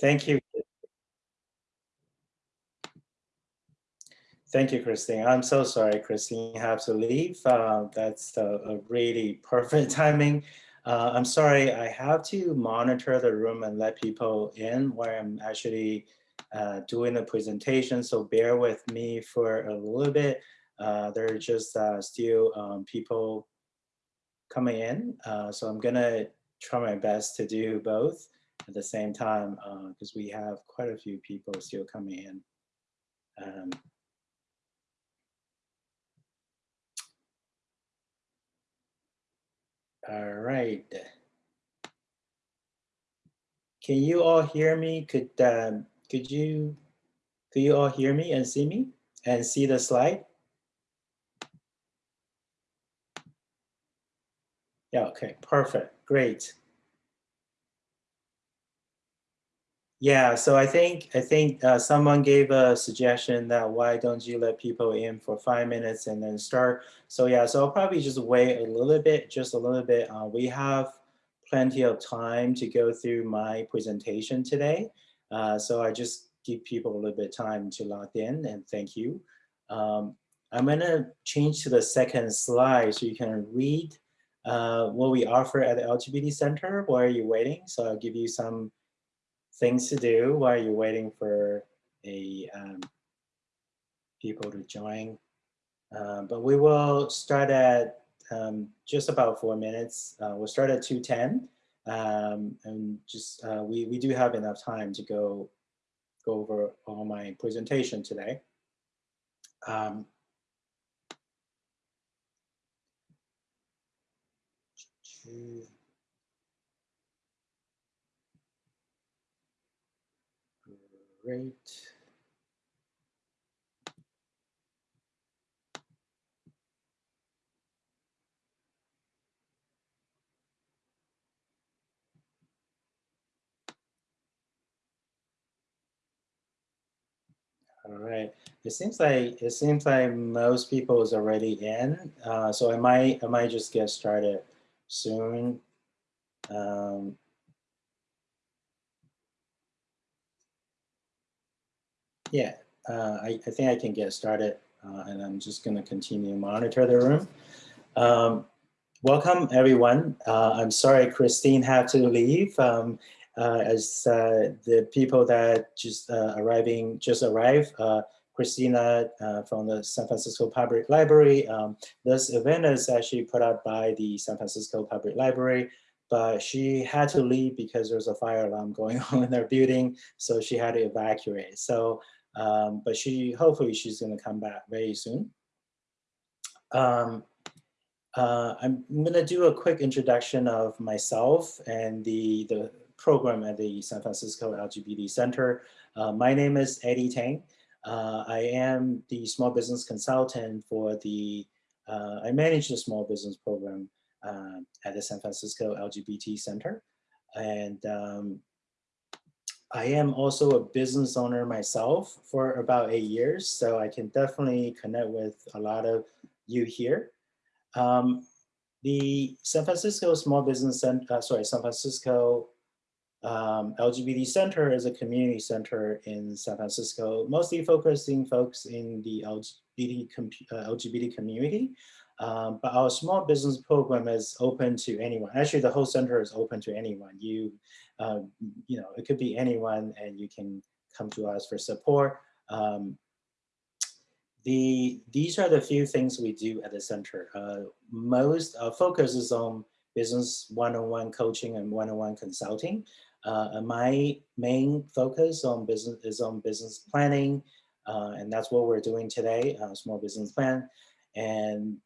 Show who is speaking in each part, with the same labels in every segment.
Speaker 1: Thank you. Thank you, Christine. I'm so sorry, Christine, have to leave. Uh, that's a, a, really perfect timing. Uh, I'm sorry, I have to monitor the room and let people in where I'm actually uh, doing the presentation. So bear with me for a little bit. Uh, there are just uh, still um, people coming in. Uh, so I'm gonna try my best to do both at the same time because we have quite a few people still coming in. Um, All right. Can you all hear me? Could um, could you could you all hear me and see me and see the slide? Yeah, okay, perfect, great. Yeah, so I think I think uh, someone gave a suggestion that why don't you let people in for five minutes and then start. So yeah, so I'll probably just wait a little bit, just a little bit. Uh, we have plenty of time to go through my presentation today. Uh, so I just give people a little bit time to log in and thank you. Um, I'm gonna change to the second slide so you can read uh, what we offer at the LGBT Center while you're waiting. So I'll give you some things to do while you're waiting for a um, people to join. Uh, but we will start at um, just about four minutes. Uh, we'll start at 2.10 um, and just uh, we, we do have enough time to go, go over all my presentation today. Um, Great. All right. It seems like it seems like most people is already in, uh, so I might I might just get started soon. Um, Yeah, uh, I, I, think I can get started uh, and I'm just continue to monitor the room. Um, welcome everyone. Uh, I'm sorry Christine had to leave um, uh, as uh, the people that just uh, arriving, just arrived. Christina from the San Francisco Public Library. Um, this event is actually put up by the San Francisco Public Library but she had to leave because there's a fire alarm going on in their building, so she had to evacuate. So um, but she hopefully she's going to come back very soon. Um, uh, I'm going to do a quick introduction of myself and the, the program at the San Francisco LGBT Center. Uh, my name is Eddie Tang. Uh, I am the small business consultant for the, uh, I manage the small business program uh, at the San Francisco LGBT Center. And um, I am also a business owner myself for about eight years, so I can definitely connect with a lot of you here. Um, the San Francisco Small Business Center, uh, sorry, San Francisco um, LGBT Center is a community center in San Francisco, mostly focusing folks in the LGBT, uh, LGBT community. Um, but our small business program is open to anyone. Actually, the whole center is open to anyone. You uh, you know, it could be anyone and you can come to us for support. Um, the, these are the few things we do at the center. Uh, most uh, focus is on business one-on-one -on -one coaching and one-on-one -on -one consulting. Uh, my main focus on business is on business planning, uh, and that's what we're doing today, uh, small business plan. And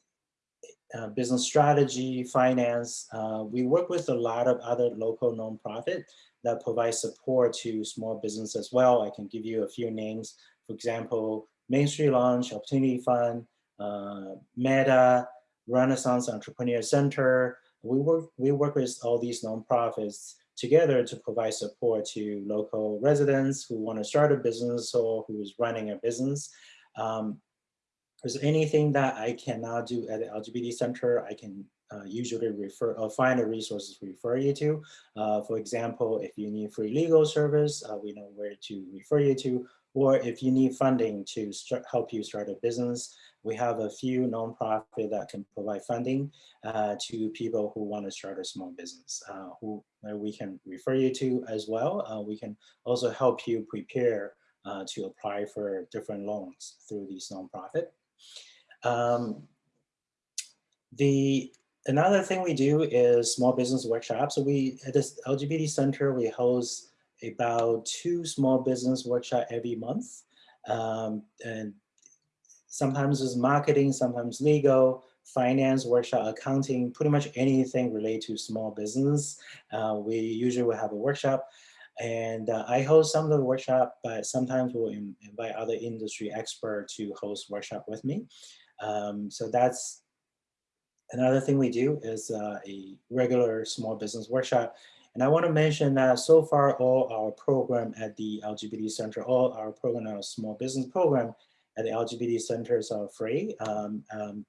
Speaker 1: uh, business strategy, finance. Uh, we work with a lot of other local nonprofit that provide support to small business as well. I can give you a few names. For example, Main Street Launch, Opportunity Fund, uh, MEDA, Renaissance Entrepreneur Center. We work, we work with all these nonprofits together to provide support to local residents who want to start a business or who is running a business. Um, there's anything that I cannot do at the LGBT center, I can uh, usually refer or find the resources to refer you to. Uh, for example, if you need free legal service, uh, we know where to refer you to. Or if you need funding to start, help you start a business, we have a few nonprofit that can provide funding uh, to people who want to start a small business, uh, who we can refer you to as well. Uh, we can also help you prepare to apply for different loans through these nonprofit. Um, the another thing we do is small business workshops. So we at this LGBT Center we host about two small business workshop every month, um, and sometimes it's marketing, sometimes legal, finance workshop, accounting, pretty much anything related to small business. Uh, we usually will have a workshop. And uh, I host some of the workshop, but sometimes we'll invite other industry expert to host workshop with me. Um, so that's another thing we do is uh, a regular small business workshop. And I want to mention that so far all our program at the LGBT Center, all our program, our small business program at the LGBT centers are free. Um, um,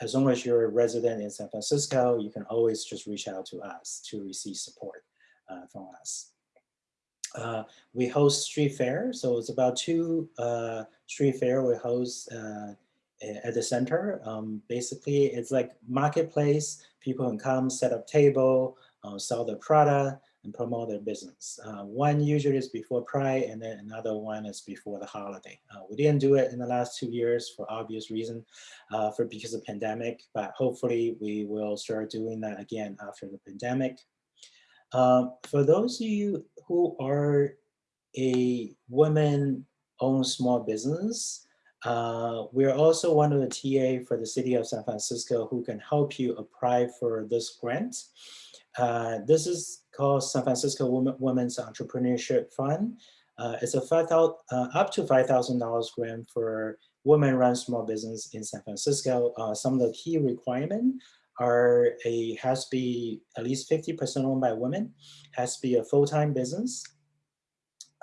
Speaker 1: as long as you're a resident in San Francisco, you can always just reach out to us to receive support uh, from us. Uh, we host street fair, so it's about two uh, street fair we host uh, at the center. Um, basically, it's like marketplace. People can come, set up table, uh, sell their product, and promote their business. Uh, one usually is before Pride, and then another one is before the holiday. Uh, we didn't do it in the last two years for obvious reason, for because of pandemic, but hopefully we will start doing that again after the pandemic. Um, for those of you who are a women-owned small business, uh, we're also one of the TA for the city of San Francisco who can help you apply for this grant. Uh, this is called San Francisco Women, Women's Entrepreneurship Fund. Uh, it's a 5, uh, up to $5,000 grant for women-run small business in San Francisco. Uh, some of the key requirements are a has to be at least 50% owned by women, has to be a full-time business,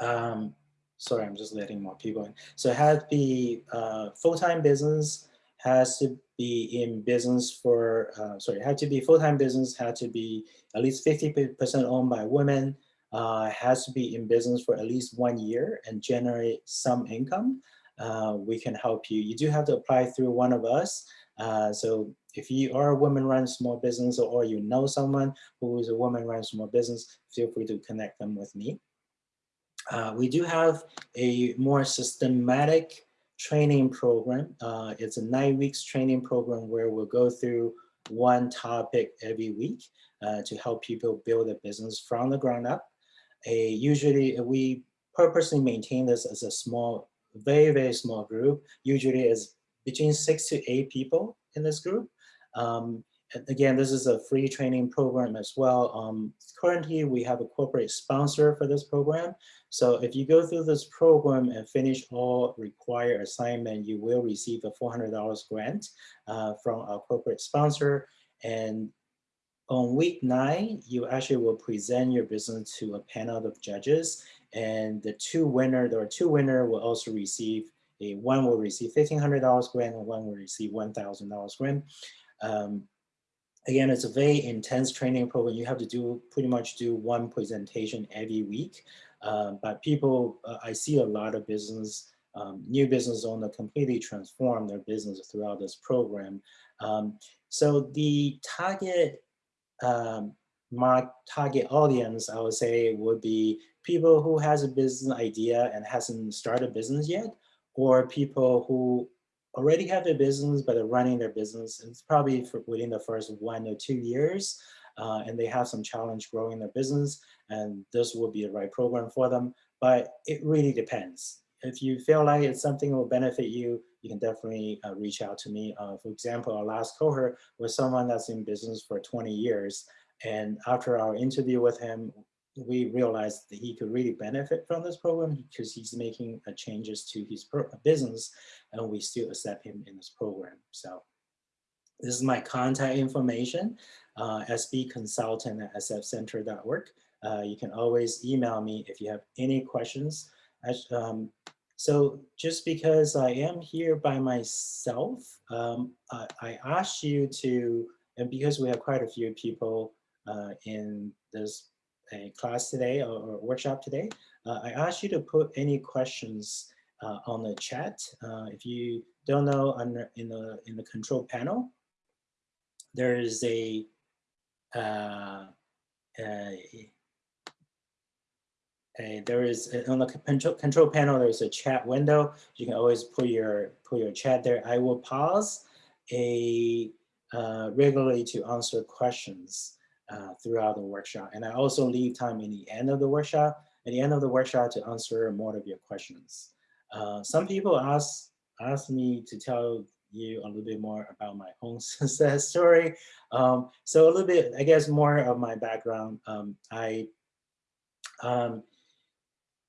Speaker 1: um, sorry, I'm just letting more people in. So it has to be uh, full-time business, has to be in business for, uh, sorry, had to be full-time business, had to be at least 50% owned by women, uh, has to be in business for at least one year and generate some income. Uh, we can help you. You do have to apply through one of us. Uh, so if you are a woman-run small business or you know someone who is a woman-run small business, feel free to connect them with me. Uh, we do have a more systematic training program. Uh, it's a nine weeks training program where we'll go through one topic every week uh, to help people build a business from the ground up. A, usually we purposely maintain this as a small, very, very small group. Usually is between six to eight people in this group. Um, again, this is a free training program as well. Um, currently, we have a corporate sponsor for this program. So if you go through this program and finish all required assignment, you will receive a $400 grant uh, from our corporate sponsor. And on week nine, you actually will present your business to a panel of judges. And the two winner, there are two winner will also receive one will receive $1,500 grant and one will receive $1,000 grant. Um, again, it's a very intense training program. You have to do pretty much do one presentation every week. Um, but people, uh, I see a lot of business, um, new business owner completely transform their business throughout this program. Um, so the target um, my target audience, I would say, would be people who has a business idea and hasn't started a business yet, or people who already have a business but are running their business. It's probably within the first one or two years, uh, and they have some challenge growing their business, and this will be the right program for them. But it really depends. If you feel like it's something that will benefit you, you can definitely uh, reach out to me. Uh, for example, our last cohort was someone that's in business for 20 years. And after our interview with him, we realized that he could really benefit from this program because he's making uh, changes to his business and we still accept him in this program. So this is my contact information, uh, sbconsultant at sfcenter.org. Uh, you can always email me if you have any questions. Um, so just because I am here by myself, um, I, I asked you to and because we have quite a few people uh, in this uh, class today or, or workshop today, uh, I ask you to put any questions uh, on the chat. Uh, if you don't know, under in the in the control panel, there is a, a, a there is a, on the control control panel. There's a chat window. You can always put your put your chat there. I will pause a uh, regularly to answer questions uh, throughout the workshop, and I also leave time in the end of the workshop. At the end of the workshop to answer more of your questions. Uh, some people ask ask me to tell you a little bit more about my own success story. Um, so a little bit, I guess, more of my background. Um, I um,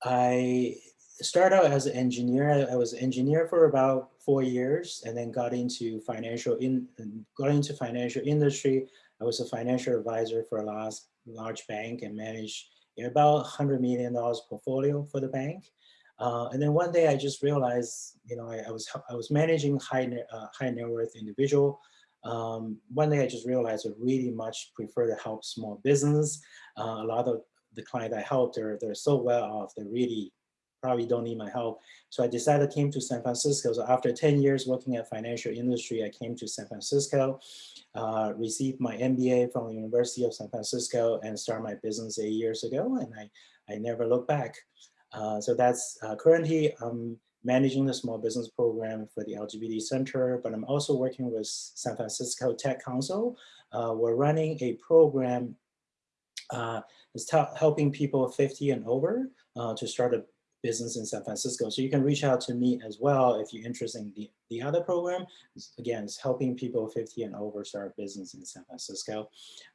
Speaker 1: I started out as an engineer. I, was an engineer for about four years, and then got into financial in got into financial industry. I was a financial advisor for a large large bank and managed about $100 million portfolio for the bank. Uh, and then one day I just realized, you know, I, I was I was managing high uh, high net worth individual. Um, one day I just realized I really much prefer to help small business. Uh, a lot of the client I helped, they're, they're so well off, they really probably don't need my help. So I decided I came to San Francisco. So after 10 years working at financial industry, I came to San Francisco, uh, received my MBA from the University of San Francisco and started my business eight years ago. And I, I never look back. Uh, so that's uh, currently I'm managing the small business program for the LGBT Center, but I'm also working with San Francisco Tech Council. Uh, we're running a program uh, that's helping people 50 and over uh, to start a business in San Francisco. So you can reach out to me as well if you're interested in the, the other program. Again, it's helping people 50 and over start business in San Francisco.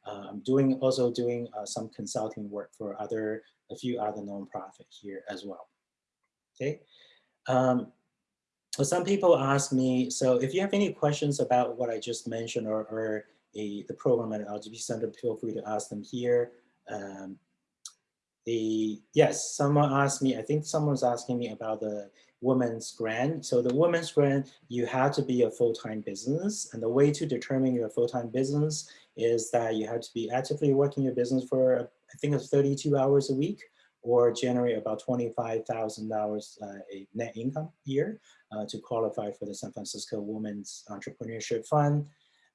Speaker 1: I'm doing also doing uh, some consulting work for other a few other nonprofit here as well. Okay. Um, well, some people ask me, so if you have any questions about what I just mentioned or, or a, the program at LGBT Center, feel free to ask them here. Um, the yes, someone asked me, I think someone's asking me about the women's grant. So the women's grant, you have to be a full-time business. And the way to determine your full-time business is that you have to be actively working your business for, I think it's 32 hours a week or generate about $25,000 uh, a net income year uh, to qualify for the San Francisco Women's Entrepreneurship Fund.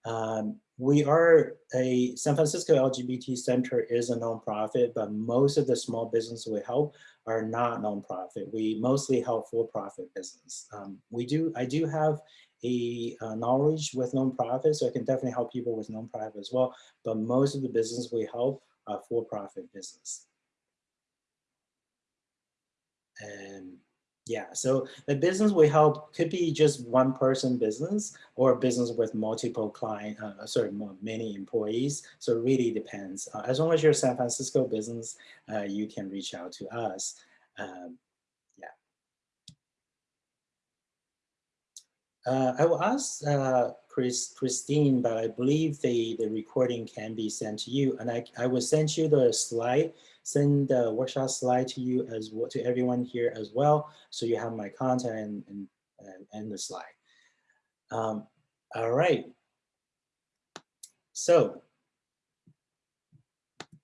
Speaker 1: Um, we are a San Francisco LGBT Center is a nonprofit, but most of the small business we help are not nonprofit. We mostly help for-profit business. Um, we do, I do have a uh, knowledge with nonprofits, so I can definitely help people with nonprofit as well. But most of the business we help are for-profit business. And yeah, so the business we help could be just one person business or business with multiple client, uh, sorry, many employees. So it really depends. Uh, as long as you're a San Francisco business, uh, you can reach out to us. Um, yeah. Uh, I will ask uh, Chris, Christine, but I believe the, the recording can be sent to you. And I, I will send you the slide send the workshop slide to you as well, to everyone here as well. So you have my content and, and, and the slide. Um, all right. So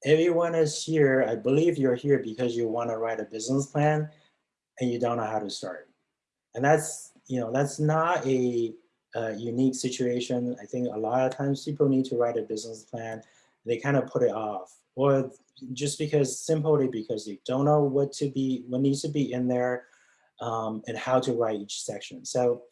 Speaker 1: everyone is here. I believe you're here because you want to write a business plan and you don't know how to start. And that's, you know, that's not a, a unique situation. I think a lot of times people need to write a business plan. They kind of put it off or just because simply because you don't know what to be, what needs to be in there um, and how to write each section. So,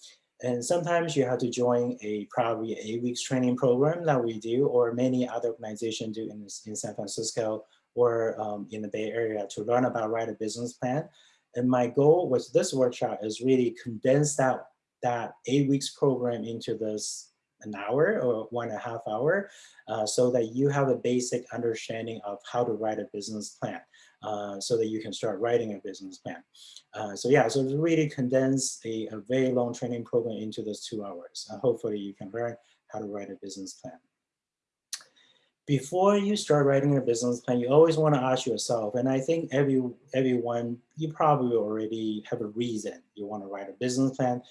Speaker 1: and sometimes you have to join a probably eight weeks training program that we do or many other organizations do in, in San Francisco or um, in the Bay Area to learn about write a business plan. And my goal with this workshop is really condense that, that eight weeks program into this an hour or one and a half hour uh, so that you have a basic understanding of how to write a business plan uh, so that you can start writing a business plan. Uh, so yeah, so really condense a, a, very long training program into those two hours. Uh, hopefully you can learn how to write a business plan. Before you start writing a business plan, you always want to ask yourself, and I think every everyone, you probably already have a reason you want to write a business plan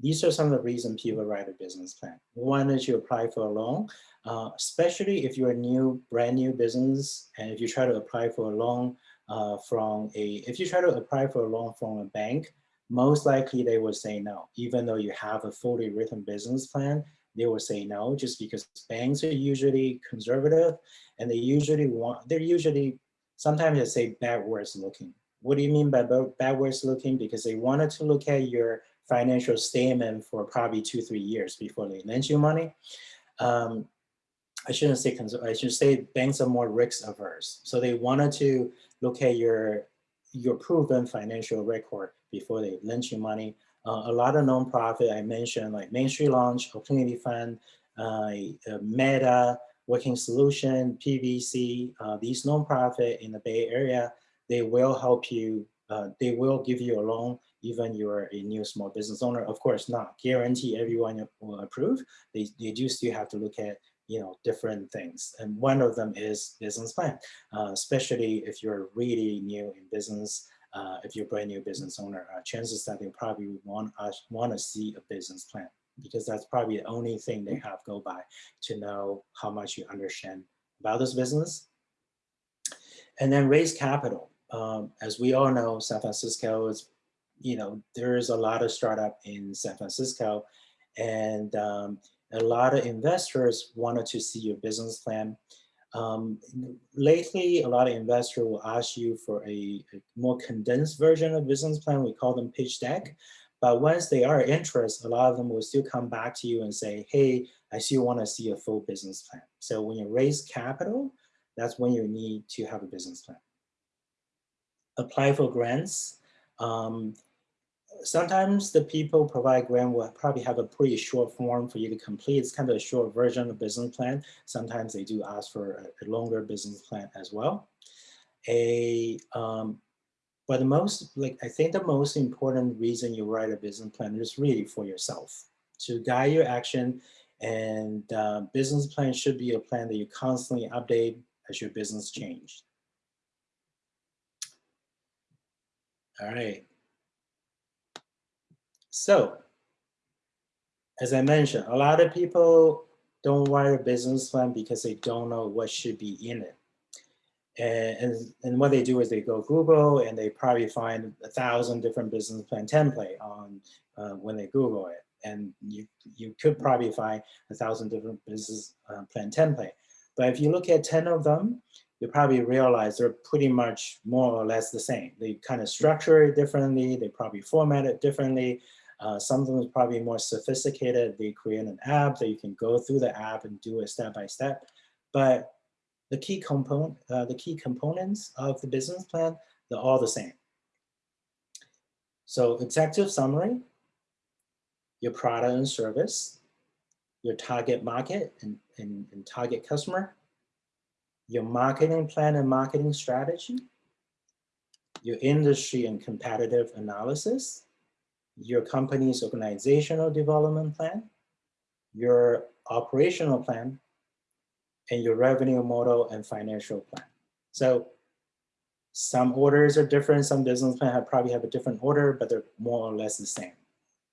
Speaker 1: these are some of the reasons people write a business plan. One is you apply for a loan, uh, especially if you're a new, brand new business, and if you try to apply for a loan uh, from a, if you try to apply for a loan from a bank, most likely they will say no, even though you have a fully written business plan, they will say no, just because banks are usually conservative and they usually want, they're usually, sometimes they say backwards looking. What do you mean by backwards looking? Because they wanted to look at your financial statement for probably two, three years before they lend you money. Um, I shouldn't say, I should say banks are more risk averse. So they wanted to look at your, your proven financial record before they lend you money. Uh, a lot of nonprofit I mentioned like Main Street Launch, Opportunity Fund, uh, MEDA, Working Solution, PVC, uh, these nonprofit in the Bay Area, they will help you, uh, they will give you a loan even you're a new small business owner. Of course, not guarantee everyone will approve. They, they do still have to look at you know, different things. And one of them is business plan, uh, especially if you're really new in business, uh, if you're a brand new business owner, uh, chances that they probably want, uh, want to see a business plan because that's probably the only thing they have go by to know how much you understand about this business. And then raise capital. Um, as we all know, San Francisco is, you know, there is a lot of startup in San Francisco and um, a lot of investors wanted to see your business plan. Um, lately, a lot of investors will ask you for a, a, more condensed version of business plan. We call them pitch deck. But once they are interested, a lot of them will still come back to you and say, hey, I still want to see a full business plan. So when you raise capital, that's when you need to have a business plan. Apply for grants. Um, sometimes the people provide grant will probably have a pretty short form for you to complete. It's kind of a short version of business plan. Sometimes they do ask for a, longer business plan as well. A, um, but the most, like, I think the most important reason you write a business plan is really for yourself to guide your action and uh, business plan should be a plan that you constantly update as your business change. All right. So, as I mentioned, a lot of people don't write a business plan because they don't know what should be in it. And, and, and, what they do is they go Google and they probably find a thousand different business plan template on uh, when they Google it. And you, you could probably find a thousand different business uh, plan template. But if you look at 10 of them, you probably realize they're pretty much more or less the same. They kind of structure it differently. They probably format it differently. Uh, some of them is probably more sophisticated. They create an app that you can go through the app and do it step by step. But the key component, uh, the key components of the business plan, they're all the same. So executive summary, your product and service, your target market and, and, and target customer, your marketing plan and marketing strategy, your industry and competitive analysis, your company's organizational development plan, your operational plan, and your revenue model and financial plan. So some orders are different, some business plan have probably have a different order, but they're more or less the same.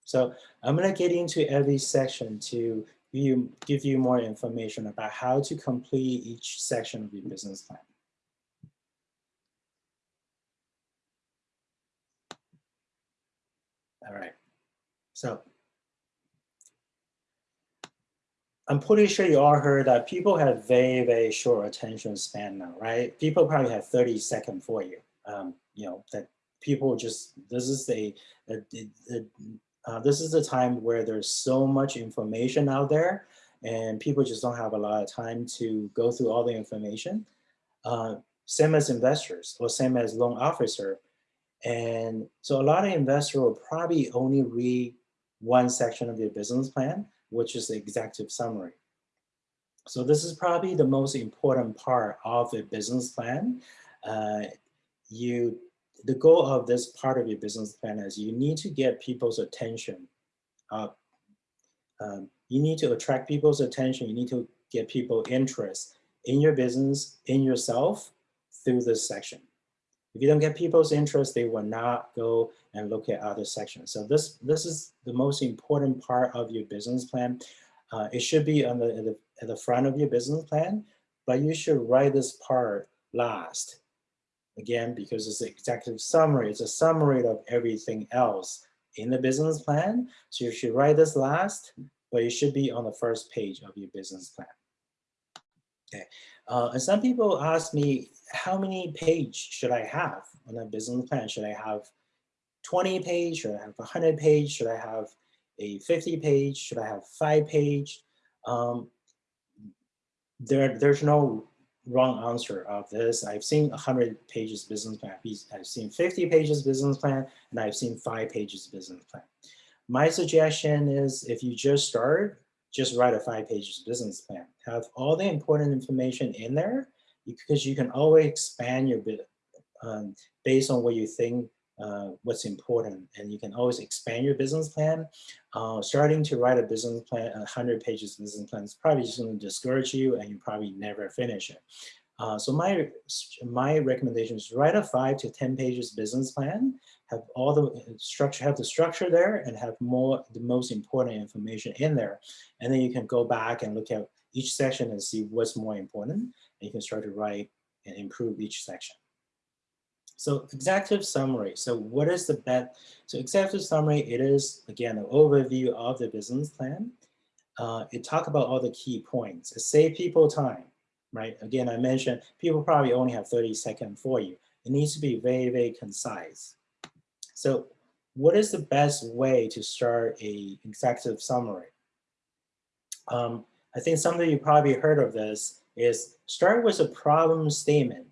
Speaker 1: So I'm gonna get into every section to you, give you more information about how to complete each section of your business plan. All right. So I'm pretty sure you all heard that people have very, very short attention span now, right? People probably have 30 seconds for you. Um, you know, that people just, this is a, a, a uh, this is a time where there's so much information out there and people just don't have a lot of time to go through all the information. Uh, same as investors or same as loan officer, and so a lot of investors will probably only read one section of your business plan, which is the executive summary. So this is probably the most important part of a business plan. Uh, you, the goal of this part of your business plan is you need to get people's attention. Um, you need to attract people's attention. You need to get people interest in your business, in yourself through this section. If you don't get people's interest, they will not go and look at other sections. So this, this is the most important part of your business plan. Uh, it should be on the, at the, at the front of your business plan, but you should write this part last. Again, because it's an executive summary, it's a summary of everything else in the business plan. So you should write this last, but it should be on the first page of your business plan. Uh, and some people ask me, how many page should I have on a business plan? Should I have 20 page? Should I have 100 page? Should I have a 50 page? Should I have five page? Um, there, there's no wrong answer of this. I've seen 100 pages business plan. I've seen 50 pages business plan, and I've seen five pages business plan. My suggestion is if you just start, just write a five pages business plan. Have all the important information in there because you can always expand your bit um, based on what you think uh, what's important and you can always expand your business plan. Uh, starting to write a business plan, a 100 pages business plan is probably just going to discourage you and you probably never finish it. Uh, so my my recommendation is write a five to 10 pages business plan, have all the uh, structure, have the structure there and have more, the most important information in there. And then you can go back and look at each section and see what's more important. And you can start to write and improve each section. So executive summary. So what is the bet? So executive summary, it is, again, an overview of the business plan. Uh, it talk about all the key points. It save people time, right? Again, I mentioned people probably only have 30 seconds for you. It needs to be very, very concise. So what is the best way to start a executive summary? Um, I think some of you probably heard of this is start with a problem statement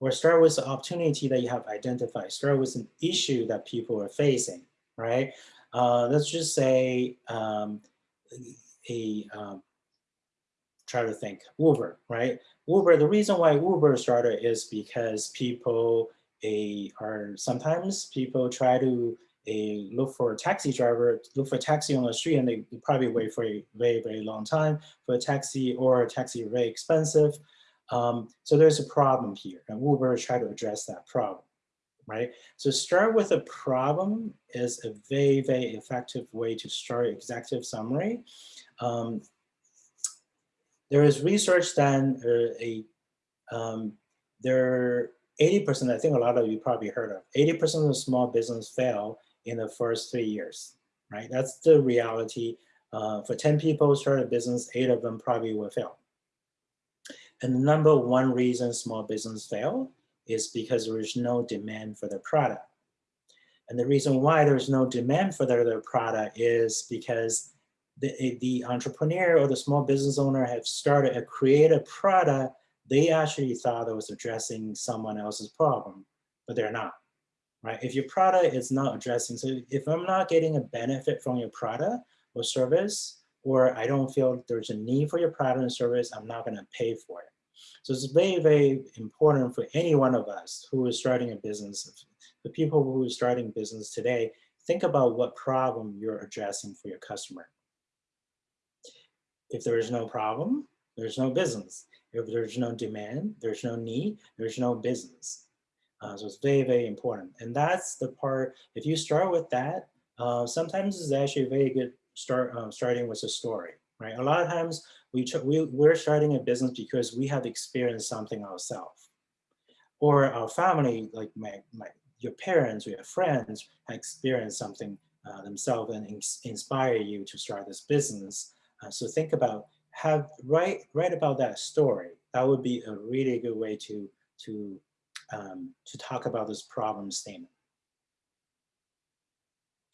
Speaker 1: or start with the opportunity that you have identified, start with an issue that people are facing, right? Uh, let's just say um, a, um, try to think, Uber, right? Uber, the reason why Uber started is because people a, are sometimes people try to a, look for a taxi driver, look for a taxi on the street and they probably wait for a very, very long time for a taxi or a taxi very expensive. Um, so there's a problem here and Uber try to address that problem, right? So start with a problem is a very, very effective way to start executive summary. Um, there is research done, uh, a, um, there 80%, I think a lot of you probably heard of, 80% of small business fail in the first three years, right? That's the reality. Uh, for 10 people start a business, eight of them probably will fail. And the number one reason small business fail is because there is no demand for the product. And the reason why there's no demand for their, their product is because the, the entrepreneur or the small business owner have started a creative product they actually thought it was addressing someone else's problem, but they're not, right? If your product is not addressing, so if I'm not getting a benefit from your product or service, or I don't feel there's a need for your product and service, I'm not gonna pay for it. So it's very, very important for any one of us who is starting a business, the people who are starting business today, think about what problem you're addressing for your customer. If there is no problem, there's no business. If there's no demand, there's no need, there's no business. Uh, so it's very, very important. And that's the part, if you start with that, uh, sometimes it's actually a very good start uh, starting with a story, right? A lot of times we, we, we're starting a business because we have experienced something ourselves. Or our family, like my, my, your parents or your friends have experienced something uh, themselves and ins inspire you to start this business. Uh, so think about have write write about that story. That would be a really good way to to um, to talk about this problem statement.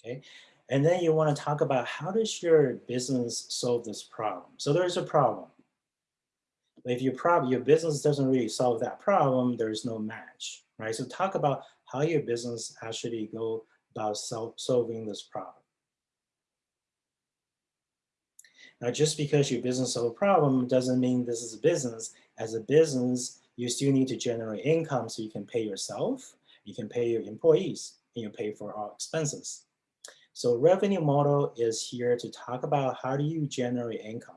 Speaker 1: Okay, and then you want to talk about how does your business solve this problem. So there's a problem. If your problem your business doesn't really solve that problem, there's no match, right? So talk about how your business actually go about solving this problem. Now, just because your business solve a problem doesn't mean this is a business. As a business, you still need to generate income so you can pay yourself, you can pay your employees, and you pay for all expenses. So revenue model is here to talk about how do you generate income.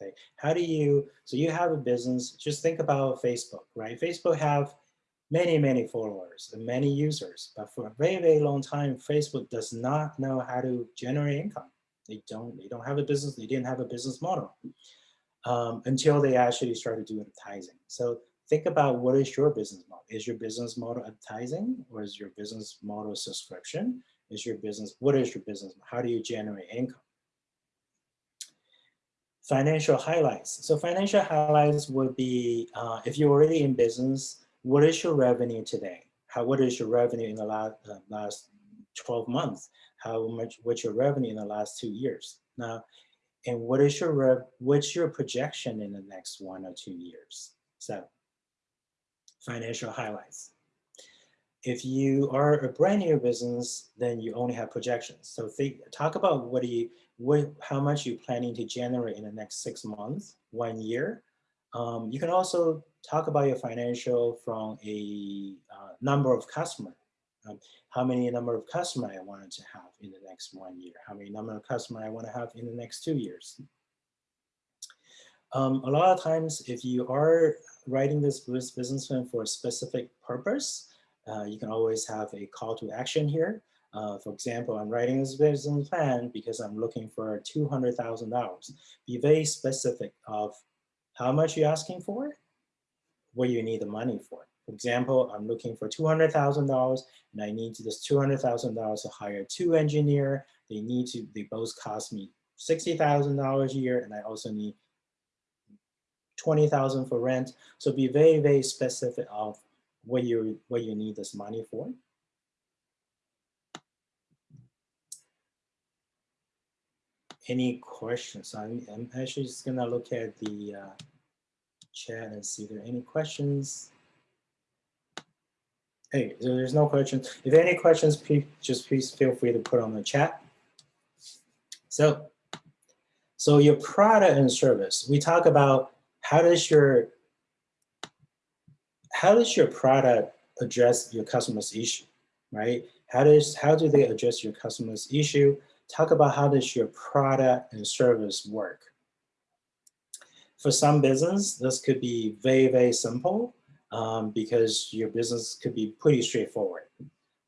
Speaker 1: Okay, how do you, so you have a business, just think about Facebook, right? Facebook have many, many followers and many users. But for a very, very long time, Facebook does not know how to generate income. They don't, they don't have a business, they didn't have a business model um, until they actually started doing advertising. So think about what is your business model? Is your business model advertising or is your business model subscription? Is your business, what is your business? How do you generate income? Financial highlights. So financial highlights would be, uh, if you're already in business, what is your revenue today? How, what is your revenue in the last, uh, last 12 months? How much, what's your revenue in the last two years? Now, and what is your, rev, what's your projection in the next one or two years? So financial highlights. If you are a brand new business, then you only have projections. So think, talk about what you, what, how much you're planning to generate in the next six months, one year. Um, you can also talk about your financial from a uh, number of customer. Um, how many number of customer I wanted to have in the next one year? How many number of customer I want to have in the next two years? Um, a lot of times, if you are writing this business plan for a specific purpose, uh, you can always have a call to action here. Uh, for example, I'm writing this business plan because I'm looking for $200,000. Be very specific of how much you're asking for, what you need the money for. For example, I'm looking for $200,000 and I need this $200,000 to hire two engineer. They need to, they both cost me $60,000 a year and I also need 20,000 for rent. So be very, very specific of what you, what you need this money for. Any questions? I'm, I'm actually just gonna look at the uh, chat and see if there are any questions. Hey, there's no questions. If any questions, please, just please feel free to put on the chat. So, so your product and service, we talk about how does your how does your product address your customer's issue, right? How does how do they address your customer's issue? Talk about how does your product and service work. For some business, this could be very, very simple um, because your business could be pretty straightforward.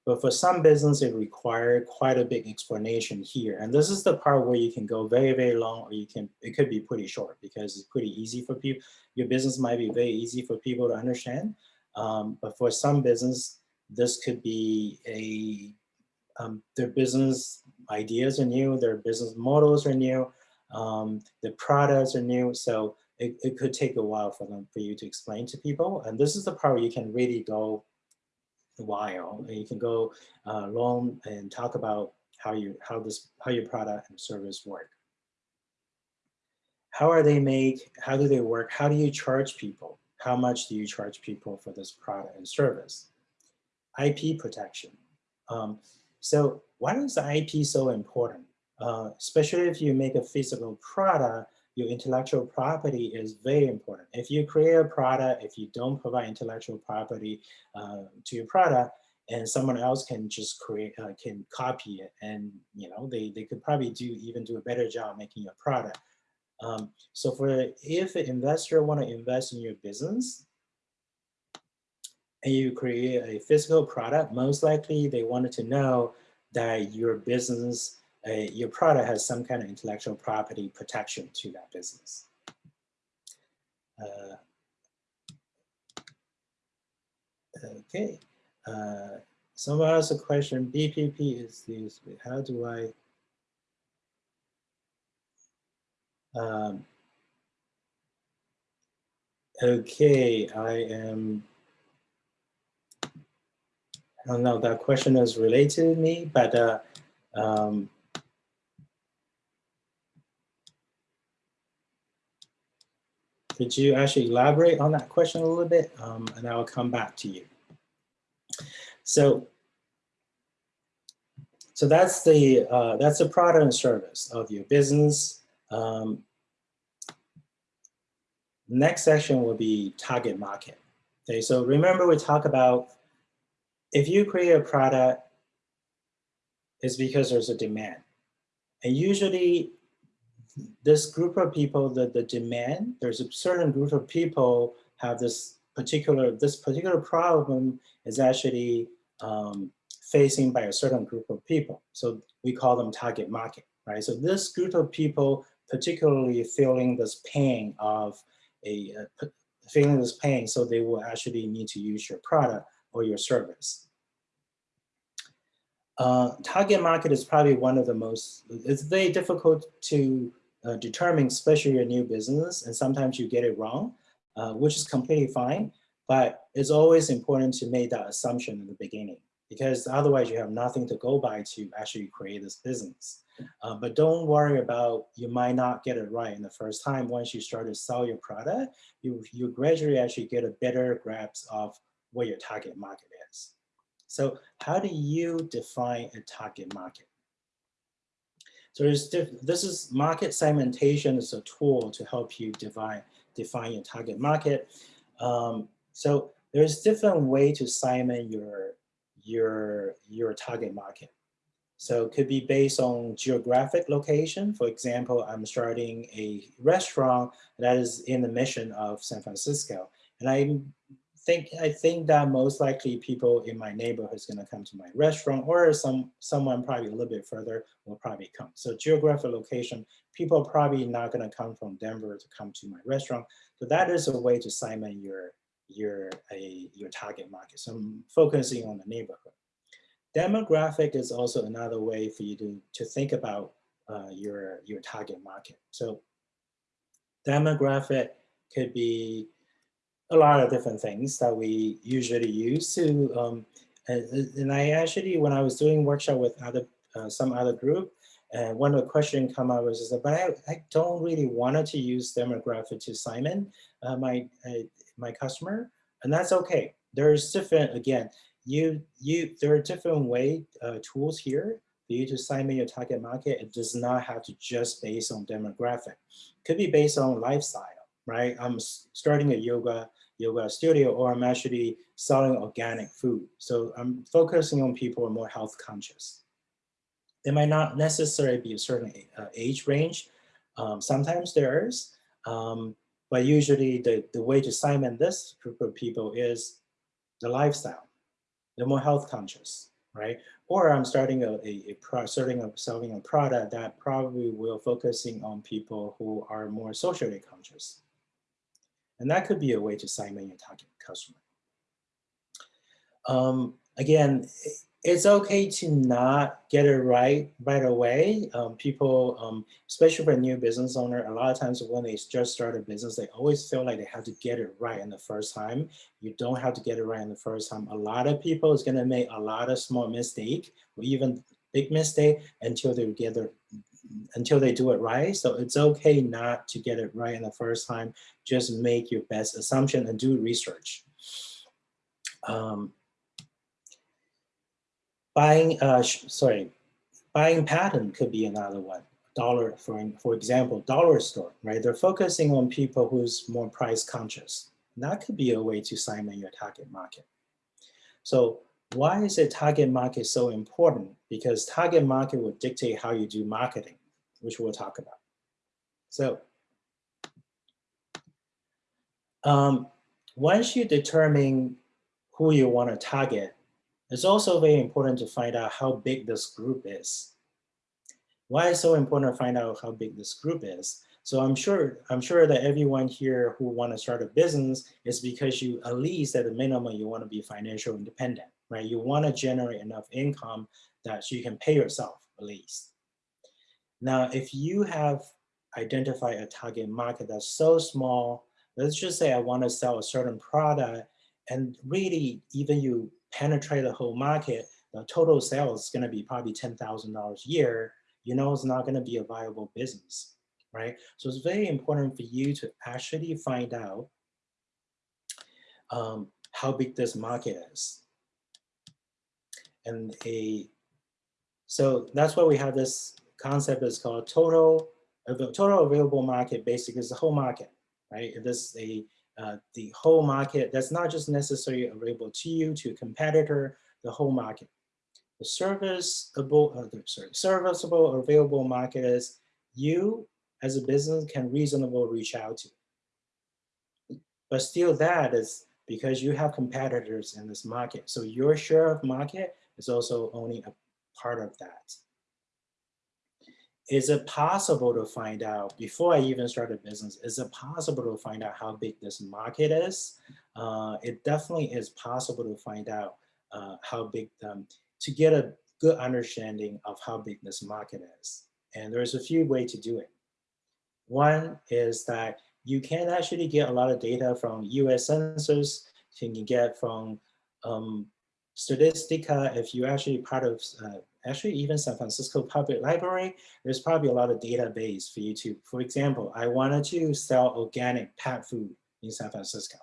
Speaker 1: But for some business, it requires quite a big explanation here. And this is the part where you can go very, very long, or you can, it could be pretty short because it's pretty easy for people. Your business might be very easy for people to understand. Um, but for some business, this could be a, um, their business ideas are new, their business models are new, um, the products are new. So it, it could take a while for them, for you to explain to people. And this is the part where you can really go while and you can go uh, long and talk about how you how this how your product and service work. How are they made? How do they work? How do you charge people? How much do you charge people for this product and service? IP protection. Um, so why is the IP so important? Uh, especially if you make a physical product, your intellectual property is very important. If you create a product, if you don't provide intellectual property uh, to your product, and someone else can just create, uh, can copy it, and you know they they could probably do even do a better job making your product. Um, so for if an investor want to invest in your business, and you create a physical product, most likely they wanted to know that your business your product has some kind of intellectual property protection to that business. Uh, okay. Uh, someone asked a question, BPP is this, how do I, um, okay, I am, I don't know, that question is related to me, but uh, um, Could you actually elaborate on that question a little bit? Um, and I'll come back to you. So, so that's the uh, that's the product and service of your business. Um, next section will be target market. Okay, so remember we talk about if you create a product, it's because there's a demand. And usually this group of people, the, the demand, there's a certain group of people have this particular, this particular problem is actually um, facing by a certain group of people. So we call them target market, right? So this group of people particularly feeling this pain of a, uh, feeling this pain, so they will actually need to use your product or your service. Uh, target market is probably one of the most, it's very difficult to uh, determine, especially a new business, and sometimes you get it wrong, uh, which is completely fine, but it's always important to make that assumption in the beginning because otherwise you have nothing to go by to actually create this business. Uh, but don't worry about, you might not get it right in the first time. Once you start to sell your product, you, you gradually actually get a better grasp of what your target market is. So how do you define a target market? So this is market segmentation is a tool to help you define, define your target market. Um, so there's different way to segment your, your, your target market. So it could be based on geographic location. For example, I'm starting a restaurant that is in the mission of San Francisco. And I think I think that most likely people in my neighborhood is going to come to my restaurant or some someone probably a little bit further will probably come. So geographic location, people are probably not going to come from Denver to come to my restaurant. So that is a way to segment your your a your target market. So I'm focusing on the neighborhood. Demographic is also another way for you to to think about uh, your your target market. So demographic could be a lot of different things that we usually use to, um, and, and, I actually, when I was doing workshop with other, uh, some other group, and one of the question come up was, that, but I, I don't really wanted to use demographic to Simon, uh, my, uh, my customer, and that's okay. There's different, again, you, you, there are different way uh, tools here for you to segment your target market. It does not have to just based on demographic. Could be based on lifestyle right? I'm starting a yoga yoga studio or I'm actually selling organic food. So I'm focusing on people who are more health conscious. There might not necessarily be a certain uh, age range. Um, sometimes there is, um, but usually the, the way to segment this group of people is the lifestyle. They're more health conscious, right? Or I'm starting a, a, a pro, starting a, selling a product that probably will focusing on people who are more socially conscious. And that could be a way to segment your target customer. Um, again, it's okay to not get it right right away. Um, people, um, especially for a new business owner, a lot of times when they just start a business, they always feel like they have to get it right in the first time. You don't have to get it right in the first time. A lot of people is gonna make a lot of small mistake or even big mistake until they get their until they do it right. So it's okay not to get it right in the first time. Just make your best assumption and do research. Um, buying, uh, sorry, buying pattern could be another one. Dollar, for, for example, dollar store, right? They're focusing on people who's more price conscious. That could be a way to segment your target market. So why is a target market so important? Because target market will dictate how you do marketing, which we'll talk about. So um, once you determine who you want to target, it's also very important to find out how big this group is. Why is so important to find out how big this group is? So I'm sure I'm sure that everyone here who want to start a business is because you at least at a minimum you want to be financial independent right? You want to generate enough income that you can pay yourself at least. Now, if you have identified a target market that's so small, let's just say I want to sell a certain product and really even you penetrate the whole market, the total sales is going to be probably $10,000 a year, you know it's not going to be a viable business, right? So it's very important for you to actually find out um, how big this market is and a, so that's why we have this concept is called total, total available market basically is the whole market, right? It is a, uh, the whole market that's not just necessarily available to you, to a competitor, the whole market. The serviceable, uh, sorry, serviceable available market is you as a business can reasonably reach out to. But still that is because you have competitors in this market. So your share of market is also only a part of that. Is it possible to find out, before I even start a business, is it possible to find out how big this market is? Uh, it definitely is possible to find out uh, how big, to get a good understanding of how big this market is. And there's a few ways to do it. One is that you can actually get a lot of data from US Census, you can get from um, Statistica, if you're actually part of, uh, actually even San Francisco Public Library, there's probably a lot of database for you to, for example, I wanted to sell organic pet food in San Francisco.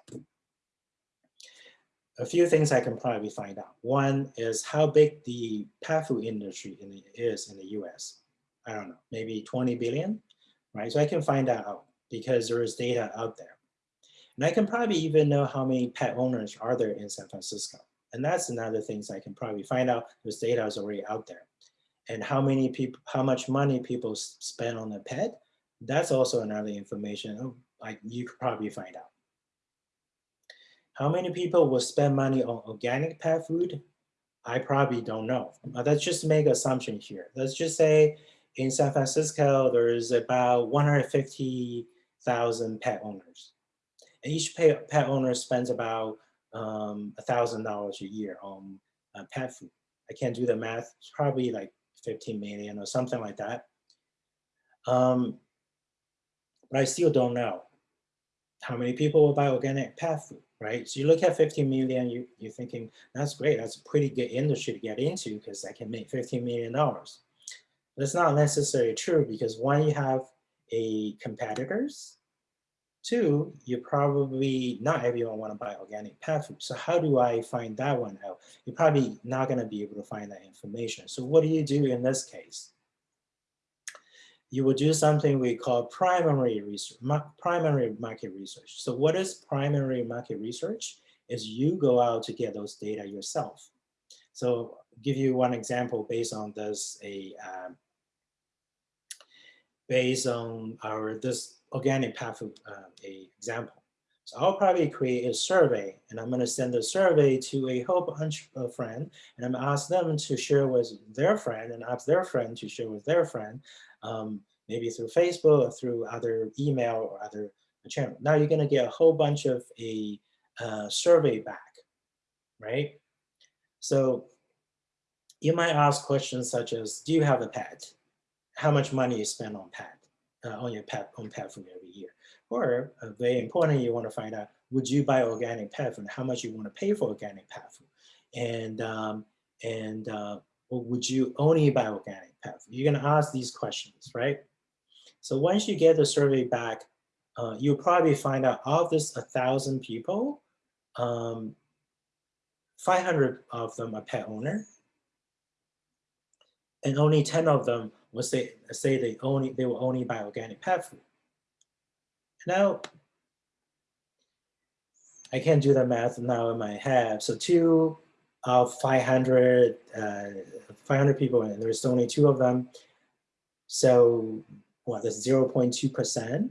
Speaker 1: A few things I can probably find out. One is how big the pet food industry in the, is in the US. I don't know, maybe 20 billion, right? So I can find that out because there is data out there. And I can probably even know how many pet owners are there in San Francisco. And that's another things I can probably find out. This data is already out there. And how many people, how much money people spend on a pet, that's also another information oh, like you could probably find out. How many people will spend money on organic pet food? I probably don't know. Let's just make assumption here. Let's just say in San Francisco, there's about 150,000 pet owners. And each pet owner spends about um, $1,000 a year on uh, pet food. I can't do the math. It's probably like 15 million or something like that. Um, but I still don't know how many people will buy organic pet food, right? So you look at 15 million, you, you're thinking, that's great. That's a pretty good industry to get into because I can make $15 million. That's not necessarily true because one, you have a competitors. Two, you probably, not everyone want to buy organic pet food. So how do I find that one out? You're probably not going to be able to find that information. So what do you do in this case? You will do something we call primary research, primary market research. So what is primary market research? Is you go out to get those data yourself. So give you one example based on this a um, based on our this organic path uh, a example. So I'll probably create a survey and I'm gonna send the survey to a whole bunch of friends and I'm gonna ask them to share with their friend and ask their friend to share with their friend, um, maybe through Facebook or through other email or other channel. Now you're gonna get a whole bunch of a uh, survey back, right? So you might ask questions such as, do you have a pet? how much money you spend on pet, uh, on your pet, on pet food every year. Or uh, very important, you want to find out, would you buy organic pet food? How much you want to pay for organic pet food? And, um, and uh, would you only buy organic pet food? You're going to ask these questions, right? So once you get the survey back, uh, you'll probably find out of this 1,000 people, um, 500 of them are pet owner, and only 10 of them will say, say they only they will only buy organic pet food. Now, I can't do the math now in my head. So two of 500, uh, 500 people, and there's only two of them. So what, that's 0.2%.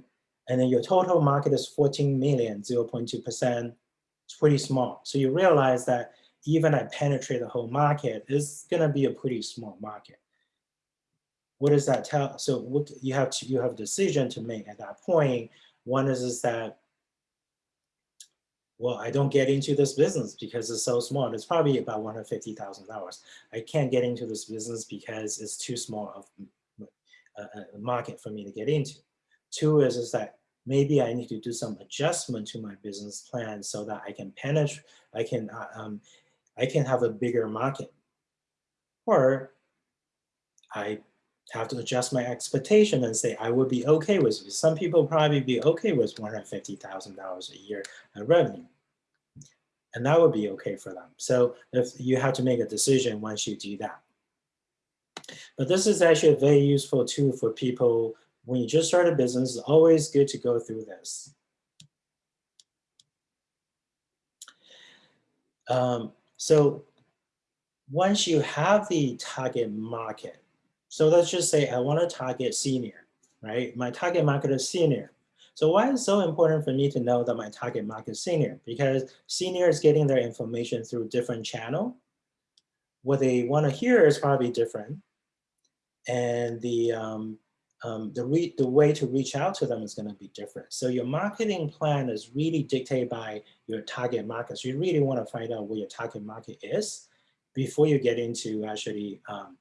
Speaker 1: And then your total market is 14 million, 0.2%. It's pretty small. So you realize that even I penetrate the whole market, it's gonna be a pretty small market what does that tell? So what you have to you have a decision to make at that point. One is is that well, I don't get into this business because it's so small. It's probably about $150,000. I can't get into this business because it's too small of a, a market for me to get into. Two is, is that maybe I need to do some adjustment to my business plan so that I can penetrate, I can, uh, um, I can have a bigger market. Or I have to adjust my expectation and say I would be okay with it. Some people probably be okay with $150,000 a year in revenue. And that would be okay for them. So if you have to make a decision once you do that. But this is actually a very useful tool for people when you just start a business. It's always good to go through this. Um, so once you have the target market, so let's just say I want to target senior, right? My target market is senior. So why is so important for me to know that my target market is senior? Because senior is getting their information through different channel. What they want to hear is probably different. And the, um, um, the, the way to reach out to them is going to be different. So your marketing plan is really dictated by your target market. So you really want to find out what your target market is before you get into actually um,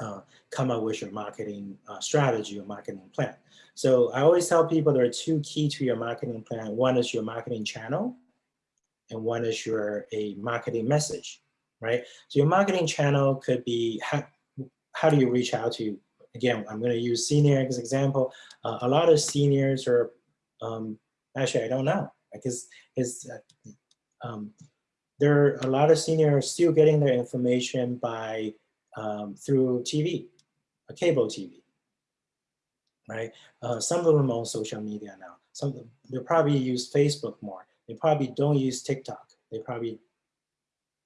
Speaker 1: uh, come up with your marketing uh, strategy or marketing plan. So I always tell people there are two key to your marketing plan. One is your marketing channel and one is your a marketing message, right? So your marketing channel could be how, how do you reach out to, again, I'm gonna use senior as example. Uh, a lot of seniors are, um, actually I don't know, because uh, um, there are a lot of seniors still getting their information by um, through TV, a cable TV, right? Uh, some of them on social media now. Some they probably use Facebook more. They probably don't use TikTok. They probably,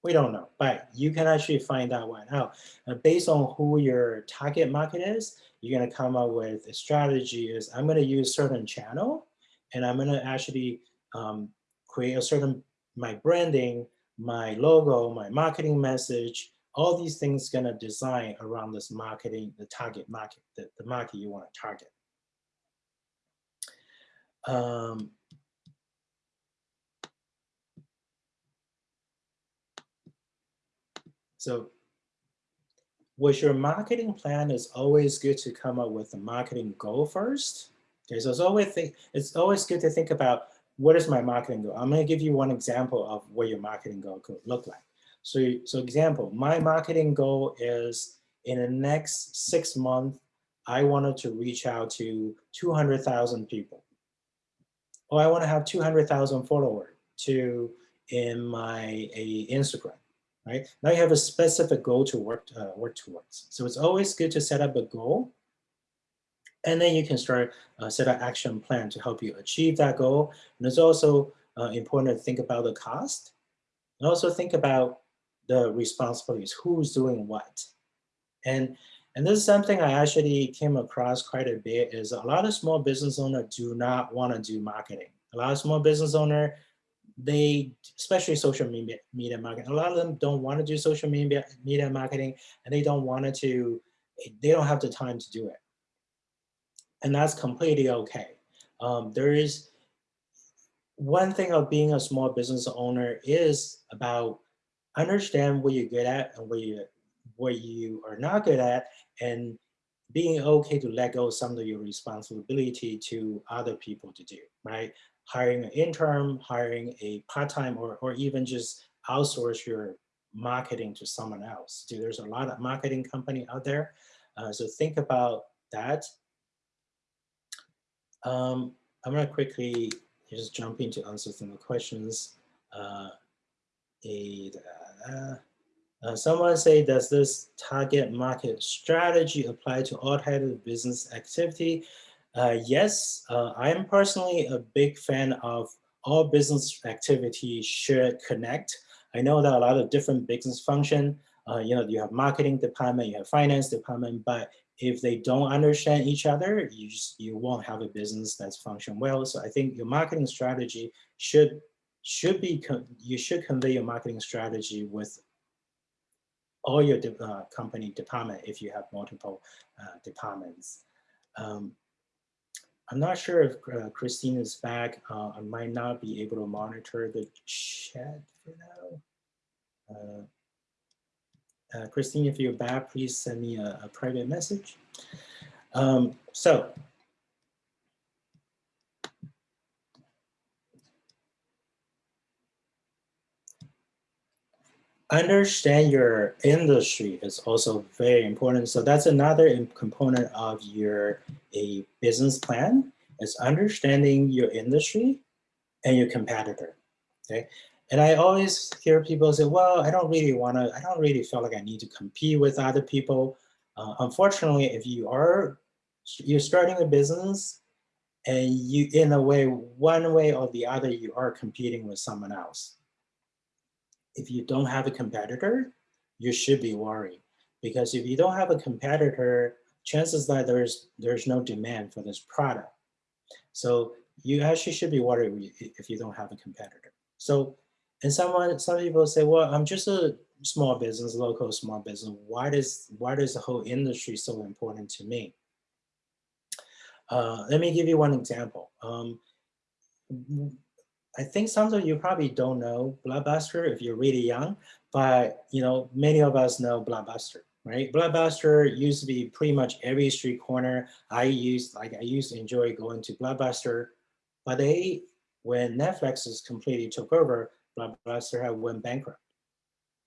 Speaker 1: we don't know, but you can actually find that one out. Based on who your target market is, you're gonna come up with a strategy is I'm gonna use certain channel and I'm gonna actually um, create a certain, my branding, my logo, my marketing message, all these things gonna design around this marketing, the target market, the, the market you wanna target. Um, so with your marketing plan, it's always good to come up with a marketing goal first. Okay, so it's always think, it's always good to think about what is my marketing goal. I'm going to give you one example of what your marketing goal could look like. So, so example, my marketing goal is in the next six months, I wanted to reach out to 200,000 people. Or I want to have 200,000 followers to in my a Instagram, right? Now you have a specific goal to work uh, work towards. So it's always good to set up a goal, and then you can start uh, set an action plan to help you achieve that goal. And it's also uh, important to think about the cost, and also think about the responsibilities, who's doing what. And, and this is something I actually came across quite a bit is a lot of small business owners do not want to do marketing. A lot of small business owner, they, especially social media, media marketing, a lot of them don't want to do social media, media marketing and they don't want to, they don't have the time to do it. And that's completely okay. Um, there is, one thing of being a small business owner is about understand what you're good at and what you what you are not good at and being okay to let go some of your responsibility to other people to do, right? Hiring an intern, hiring a part-time or, or even just outsource your marketing to someone else. Dude, there's a lot of marketing company out there. Uh, so think about that. Um, I'm gonna quickly just jump into answer some of the questions. Uh, a, uh, uh, someone say, does this target market strategy apply to all types of business activity? Uh, yes, uh, I am personally a big fan of all business activity should connect. I know that a lot of different business function, uh, you know, you have marketing department, you have finance department, but if they don't understand each other, you just, you won't have a business that's function well. So I think your marketing strategy should should be, you should convey your marketing strategy with all your de uh, company department if you have multiple uh, departments. Um, I'm not sure if uh, Christine is back. Uh, I might not be able to monitor the chat for now. Uh, uh, Christine, if you're back, please send me a, a private message. Um, so understand your industry is also very important. So that's another component of your a business plan is understanding your industry and your competitor. Okay. And I always hear people say, well, I don't really want to, I don't really feel like I need to compete with other people. Uh, unfortunately, if you are, you're starting a business and you, in a way, one way or the other, you are competing with someone else if you don't have a competitor, you should be worried. Because if you don't have a competitor, chances that there's, there's no demand for this product. So you actually should be worried if you don't have a competitor. So, and someone, some people say, well, I'm just a small business, local small business. Why does, why does the whole industry so important to me? Uh, let me give you one example. Um, I think some of you probably don't know Blockbuster if you're really young, but you know many of us know Blockbuster, right? Blockbuster used to be pretty much every street corner. I used like I used to enjoy going to Blockbuster, but they when Netflix is completely took over, Blockbuster had went bankrupt,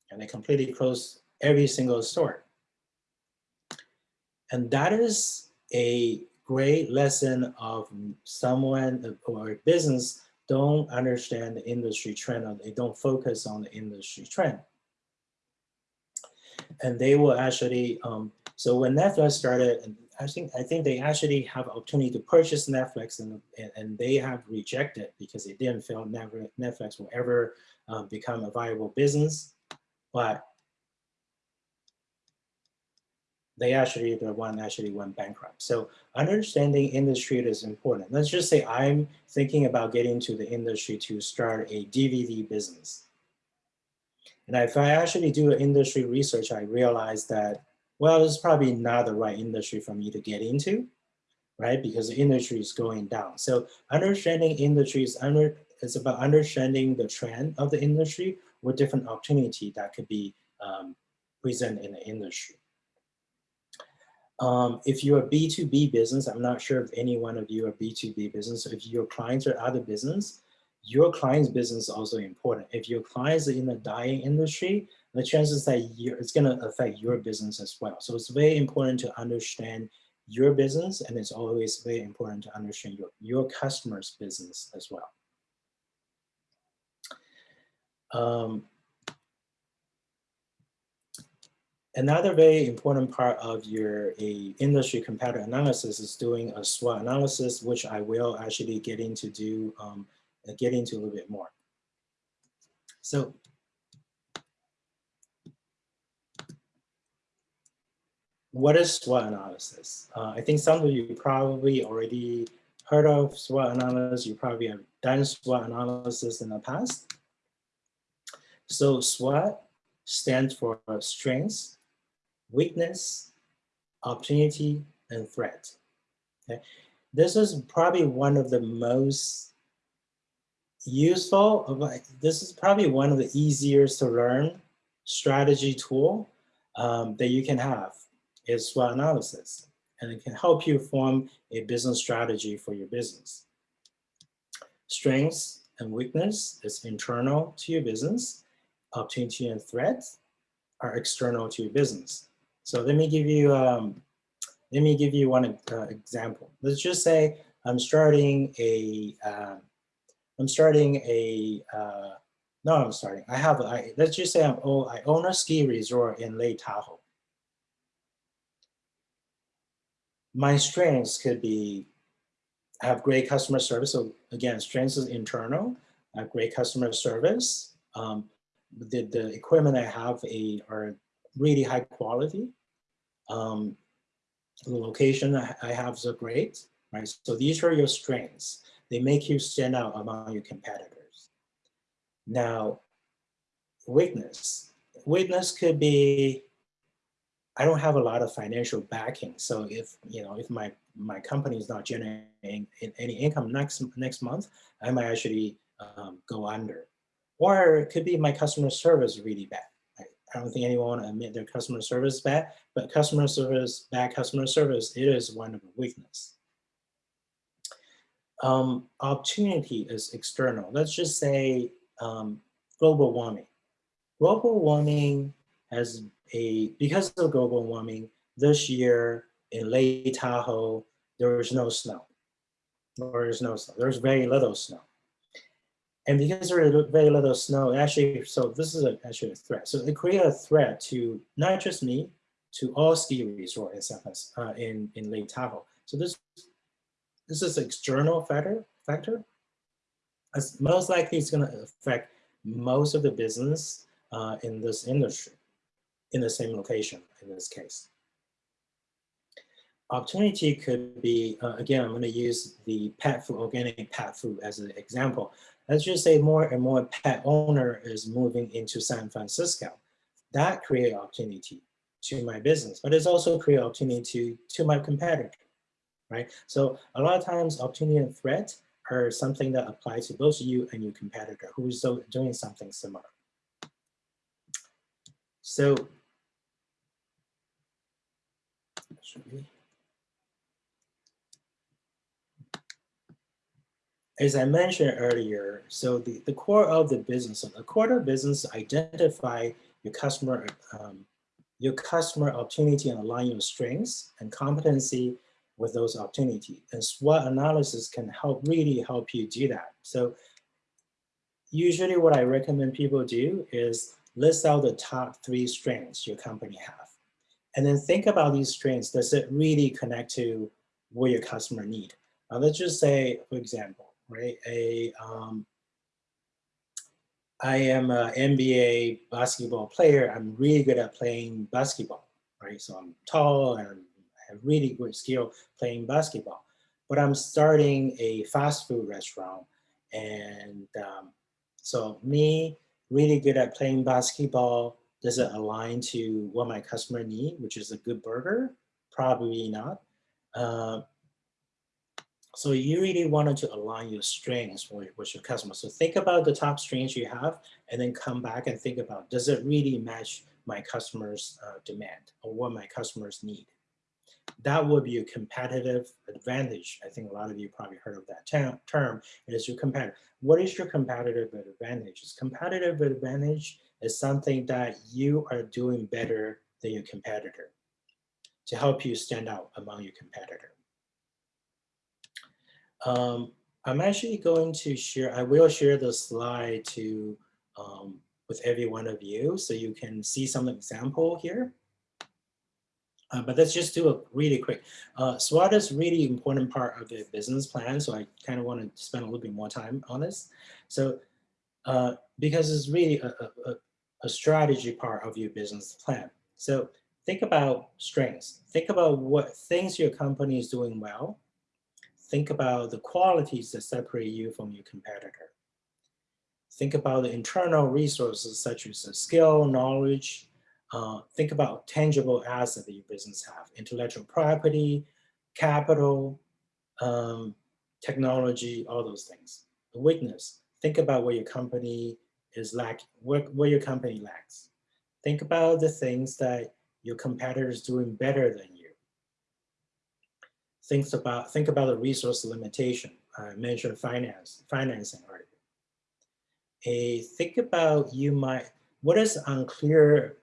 Speaker 1: and they completely closed every single store. And that is a great lesson of someone or business don't understand the industry trend or they don't focus on the industry trend. And they will actually, um, so when Netflix started, I think I think they actually have opportunity to purchase Netflix and, and, they have rejected because they didn't feel Netflix will ever uh, become a viable business. But they actually, the one actually went bankrupt. So understanding industry is important. Let's just say I'm thinking about getting to the industry to start a DVD business. And if I actually do industry research, I realize that, well, is probably not the right industry for me to get into, right? Because the industry is going down. So understanding industry is under, it's about understanding the trend of the industry with different opportunity that could be um, present in the industry. Um, if you're a B2B business, I'm not sure if any one of you are B2B business. If your clients are other business, your client's business is also important. If your clients are in the dying industry, the chances that it's going to affect your business as well. So it's very important to understand your business and it's always very important to understand your, your customer's business as well. Um, Another very important part of your industry competitor analysis is doing a SWOT analysis, which I will actually get into do um, get into a little bit more. So what is SWOT analysis? Uh, I think some of you probably already heard of SWOT analysis. You probably have done SWOT analysis in the past. So SWOT stands for strengths, weakness, opportunity, and threat. Okay? This is probably one of the most useful, this is probably one of the easiest to learn strategy tool um, that you can have is SWOT analysis. And it can help you form a business strategy for your business. Strengths and weakness is internal to your business. Opportunity and threat are external to your business. So let me give you um, let me give you one uh, example. Let's just say I'm starting a am um, starting a uh, no I'm starting I have I let's just say I'm oh I own a ski resort in Lake Tahoe. My strengths could be have great customer service. So again, strengths is internal. I have great customer service. Um, the, the equipment I have a, are really high quality. Um, the location I have is great, right? So these are your strengths. They make you stand out among your competitors. Now, weakness. Weakness could be, I don't have a lot of financial backing. So if, you know, if my, my company is not generating any income next, next month, I might actually um, go under. Or it could be my customer service really bad. I don't think anyone to admit their customer service bad, but customer service, bad customer service, it is one of the weakness. Um, opportunity is external. Let's just say um, global warming. Global warming has a, because of global warming, this year in Lake Tahoe, there is no snow. There is no snow. There's very little snow. And because there is very little snow, actually, so this is a, actually a threat. So it created a threat to not just me, to all ski resorts in, uh, in, in Lake Tahoe. So this, this is an external factor, factor. As most likely it's gonna affect most of the business uh, in this industry, in the same location in this case. opportunity could be, uh, again, I'm going to use the pet food, organic pet food as an example. Let's just say more and more pet owner is moving into San Francisco. That create opportunity to my business, but it's also create opportunity to, to my competitor, right? So a lot of times opportunity and threat are something that apply to both you and your competitor who's doing something similar. So, as I mentioned earlier, so the, the core of the business, the core of business identify your customer um, your customer opportunity and align your strengths and competency with those opportunities. And SWOT analysis can help really help you do that. So usually what I recommend people do is list out the top three strengths your company have. And then think about these strengths. Does it really connect to what your customer need? Now let's just say, for example, right, a um, I am an NBA basketball player. I'm really good at playing basketball, right? So I'm tall and I have really good skill playing basketball. But I'm starting a fast food restaurant. And um, so me really good at playing basketball, does it align to what my customer need, which is a good burger? Probably not. Uh, so you really wanted to align your strengths with, with your customer. So think about the top strengths you have and then come back and think about, does it really match my customer's uh, demand or what my customers need? That would be a competitive advantage. I think a lot of you probably heard of that term. It is your competitive. What is your competitive advantage? It's competitive advantage is something that you are doing better than your competitor to help you stand out among your competitor. Um, I'm actually going to share, I will share the slide to um, with every one of you so you can see some example here. Uh, but let's just do a really quick. Uh, SWOT is really important part of the business plan, so I kind of want to spend a little bit more time on this. So uh, because it's really a, a, a strategy part of your business plan. So think about strengths. Think about what things your company is doing well think about the qualities that separate you from your competitor. Think about the internal resources such as skill, knowledge. Uh, think about tangible assets that your business have, intellectual property, capital, um, technology, all those things. The weakness, think about what your company is lacking, what, what your company lacks. Think about the things that your competitor is doing better than thinks about think about the resource limitation. I mentioned finance, financing already. A think about you might what is unclear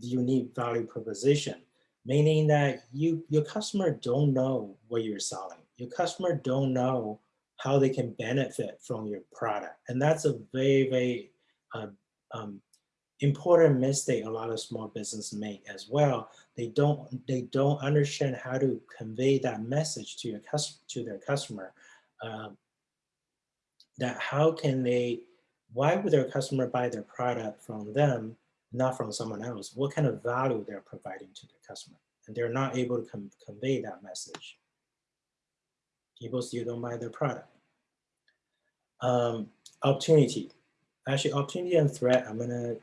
Speaker 1: unique value proposition, meaning that you your customer don't know what you're selling. Your customer don't know how they can benefit from your product, and that's a very very uh, um, important mistake a lot of small business make as well. They don't they don't understand how to convey that message to your customer to their customer. Um, that how can they why would their customer buy their product from them, not from someone else? What kind of value they're providing to their customer? And they're not able to convey that message. People still don't buy their product. Um, opportunity. Actually, opportunity and threat, I'm gonna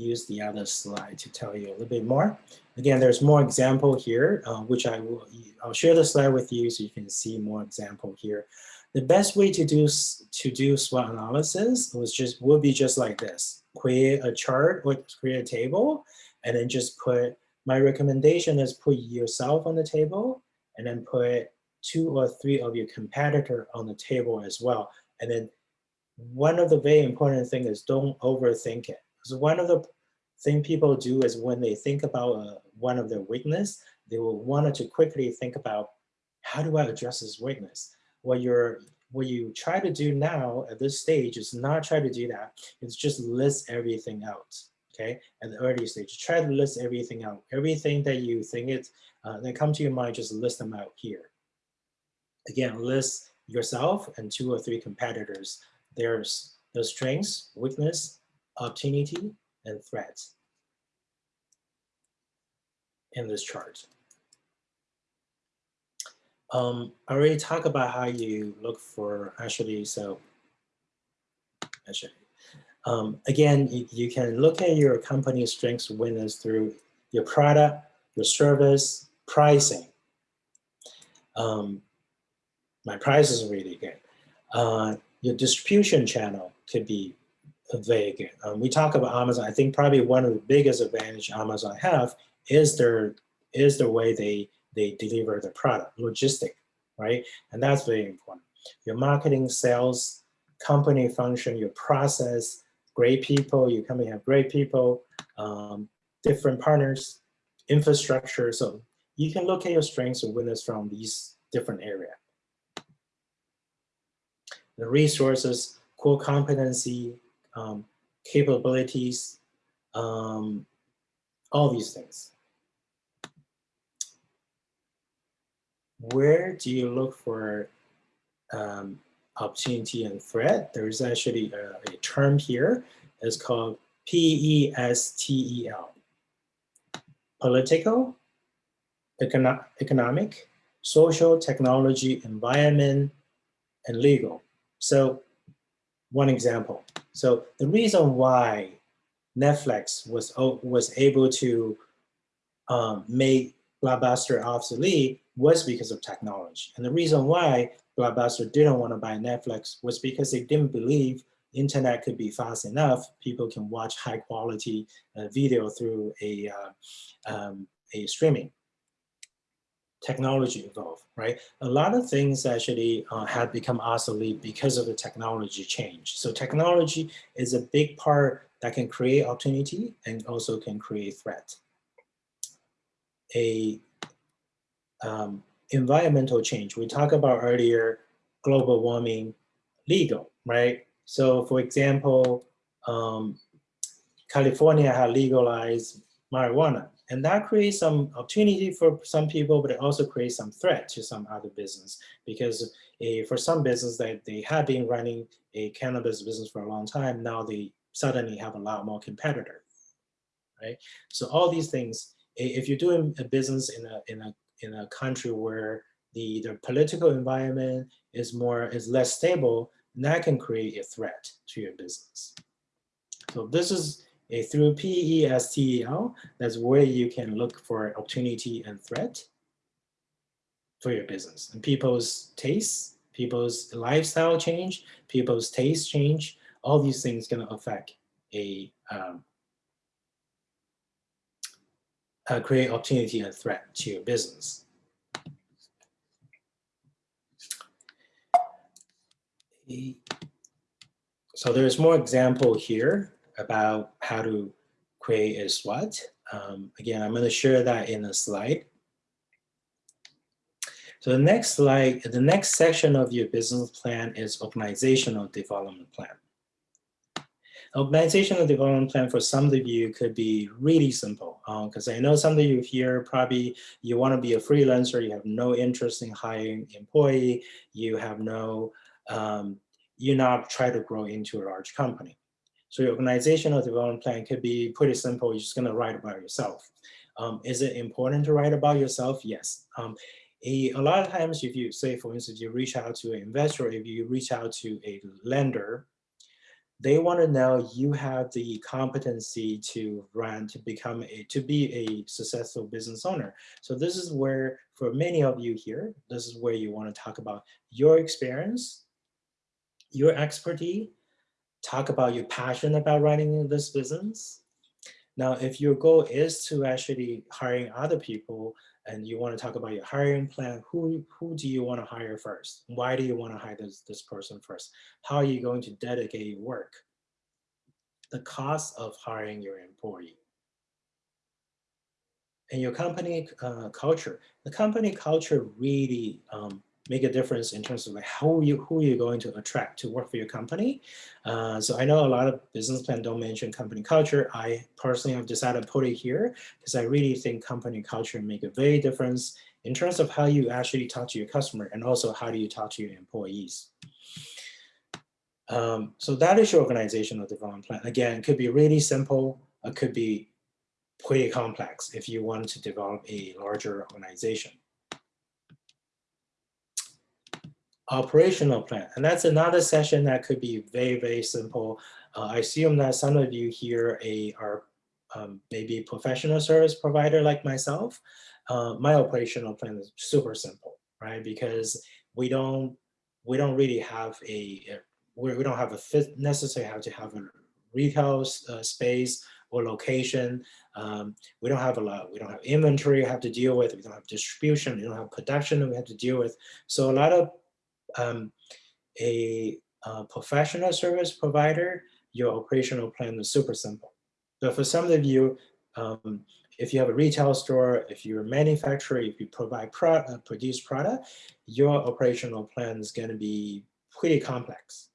Speaker 1: use the other slide to tell you a little bit more. Again, there's more example here, uh, which I will, I'll share the slide with you so you can see more example here. The best way to do to do SWOT analysis was just would be just like this: create a chart or create a table, and then just put. My recommendation is put yourself on the table, and then put two or three of your competitor on the table as well. And then one of the very important thing is don't overthink it. So one of the thing people do is when they think about uh, one of their weakness, they will want to quickly think about how do I address this weakness? What you're what you try to do now at this stage is not try to do that. It's just list everything out. Okay, at the early stage, try to list everything out. Everything that you think it uh, that come to your mind, just list them out here. Again, list yourself and two or three competitors. There's the strengths, weakness, opportunity, and threats in this chart. Um, I already talked about how you look for actually, so actually, um, again, you, you, can look at your company's strengths winners through your product, your service, pricing. Um, my price is really good. Uh, your distribution channel could be good. Um, we talk about Amazon. I think probably one of the biggest advantage Amazon have is their is the way they they deliver the product, logistic, right? And that's very important. Your marketing, sales, company function, your process, great people, your company have great people, um, different partners, infrastructure. So you can look at your strengths and winners from these different areas. The resources, core competency, um, capabilities, um, all these things. Where do you look for um, opportunity and threat? There is actually a, a term here. It's called P-E-S-T-E-L. Political, econo economic, social, technology, environment, and legal. So one example. So the reason why Netflix was, was able to um, make Blockbuster obsolete was because of technology. And the reason why Blockbuster didn't want to buy Netflix was because they didn't believe internet could be fast enough. People can watch high quality uh, video through a, uh, um, a streaming technology evolve, right? A lot of things actually uh, have become obsolete because of the technology change. So technology is a big part that can create opportunity and also can create threat. A um, environmental change, we talked about earlier, global warming, legal, right? So for example, um, California had legalized marijuana and that creates some opportunity for some people, but it also creates some threat to some other business because for some business that they have been running a cannabis business for a long time, now they suddenly have a lot more competitor, right? So all these things, if you're doing a business in a, in a, in a country where the, the political environment is more, is less stable, that can create a threat to your business. So this is a through PESTEL, that's where you can look for opportunity and threat for your business. And people's tastes, people's lifestyle change, people's taste change, all these things gonna affect a, um, uh, create opportunity and threat to your business. So there's more example here about how to create a SWOT. Um, again, I'm going to share that in a slide. So the next slide, the next section of your business plan is organizational development plan. Organizational development plan for some of you could be really simple because um, I know some of you here probably you want to be a freelancer, you have no interest in hiring employee, you have no, um, you're not trying to grow into a large company. So your organizational development plan could be pretty simple. You're just gonna write about yourself. Um, is it important to write about yourself? Yes. Um, a, a lot of times if you say, for instance, you reach out to an investor, if you reach out to a lender, they want to know you have the competency to run, to become a, to be a successful business owner. So this is where, for many of you here, this is where you want to talk about your experience, your expertise, talk about your passion about running this business. Now, if your goal is to actually hiring other people and you want to talk about your hiring plan, who, who do you want to hire first? Why do you want to hire this, this person first? How are you going to dedicate your work? The cost of hiring your employee. And your company uh, culture. The company culture really um, make a difference in terms of like how you who you're going to attract to work for your company. Uh, so I know a lot of business plan don't mention company culture. I personally have decided to put it here because I really think company culture make a very difference in terms of how you actually talk to your customer and also how do you talk to your employees. Um, so that is your organizational development plan. Again, it could be really simple. It could be pretty complex if you want to develop a larger organization. Operational plan. And that's another session that could be very, very simple. Uh, I assume that some of you here a, are um, maybe professional service provider like myself. Uh, my operational plan is super simple, right? Because we don't we don't really have a, a we don't have a fit necessarily have to have a retail uh, space or location. Um, we don't have a lot, we don't have inventory we have to deal with, we don't have distribution, we don't have production that we have to deal with. So a lot of um, a uh, professional service provider, your operational plan is super simple. But for some of you, um, if you have a retail store, if you're a manufacturer, if you provide pro uh, produce product, your operational plan is going to be pretty complex.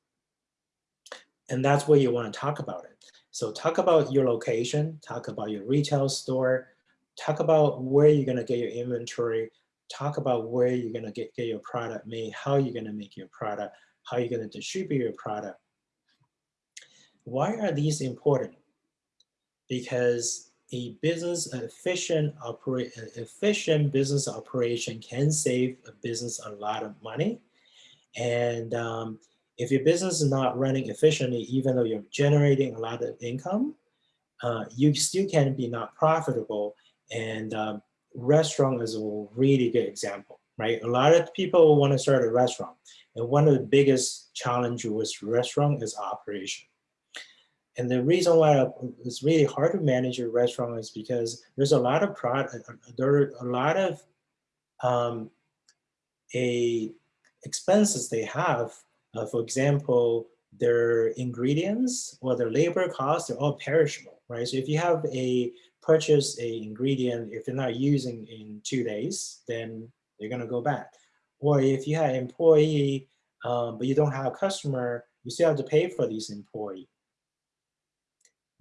Speaker 1: And that's where you want to talk about it. So talk about your location, talk about your retail store, talk about where you're going to get your inventory, talk about where you're going to get, get your product made, how you're going to make your product, how you're going to distribute your product. Why are these important? Because a business efficient operate efficient business operation can save a business a lot of money. And um, if your business is not running efficiently, even though you're generating a lot of income, uh, you still can be not profitable. And um, restaurant is a really good example, right? A lot of people want to start a restaurant. And one of the biggest challenges with restaurant is operation. And the reason why it's really hard to manage a restaurant is because there's a lot of product, there are a lot of um, a expenses they have. Uh, for example, their ingredients or their labor costs, they're all perishable, right? So if you have a purchase a ingredient, if you're not using in two days, then they're gonna go bad. Or if you have employee, um, but you don't have a customer, you still have to pay for these employee.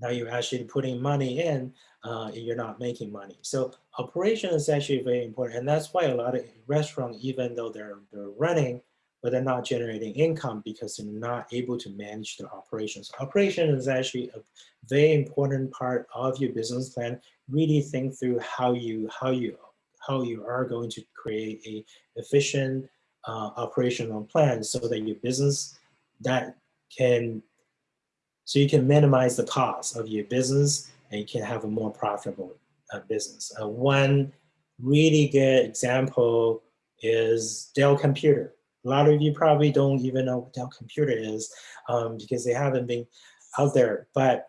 Speaker 1: Now you're actually putting money in, uh, and you're not making money. So operation is actually very important. And that's why a lot of restaurants, even though they're, they're running, but they're not generating income because they're not able to manage their operations. Operation is actually a very important part of your business plan. Really think through how you how you how you are going to create a efficient uh, operational plan so that your business that can so you can minimize the cost of your business and you can have a more profitable uh, business. Uh, one really good example is Dell Computer. A lot of you probably don't even know what Dell Computer is um, because they haven't been out there. But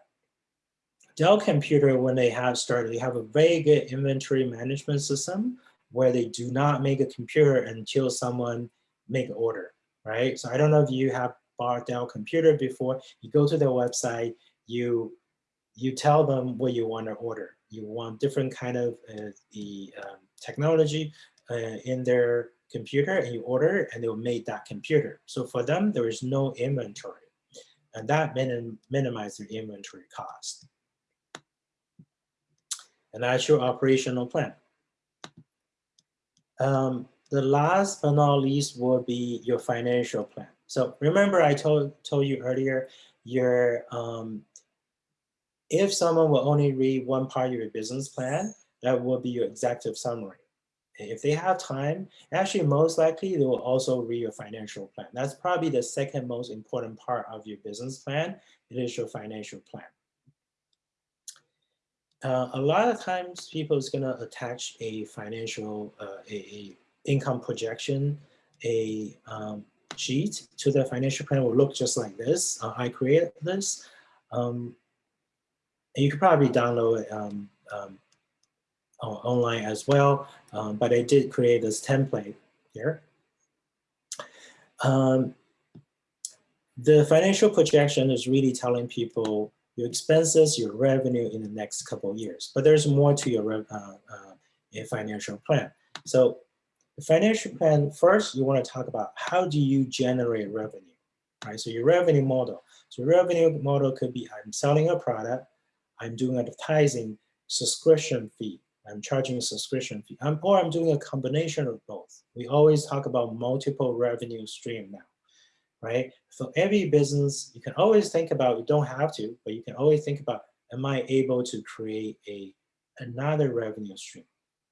Speaker 1: Dell Computer, when they have started, they have a very good inventory management system where they do not make a computer until someone make an order, right? So I don't know if you have bought Dell Computer before. You go to their website, you you tell them what you want to order. You want different kind of uh, the um, technology uh, in their computer and you order and they'll make that computer. So for them, there is no inventory and that minim minimizes their inventory cost. And that's your operational plan. Um, the last but not least will be your financial plan. So remember I told, told you earlier, your, um, if someone will only read one part of your business plan, that will be your executive summary. If they have time, actually most likely they will also read your financial plan. That's probably the second most important part of your business plan. It is your financial plan. Uh, a lot of times people is gonna attach a financial, uh, a, a, income projection, a um, sheet to the financial plan will look just like this. Uh, I created this. Um, and you could probably download it um, um, online as well, um, but I did create this template here. Um, the financial projection is really telling people your expenses, your revenue in the next couple of years, but there's more to your uh, uh, financial plan. So the financial plan, first you want to talk about how do you generate revenue, right? So your revenue model. So revenue model could be I'm selling a product, I'm doing advertising, subscription fee, I'm charging a subscription fee, I'm, or I'm doing a combination of both. We always talk about multiple revenue stream now, right? For every business, you can always think about, you don't have to, but you can always think about, am I able to create a another revenue stream?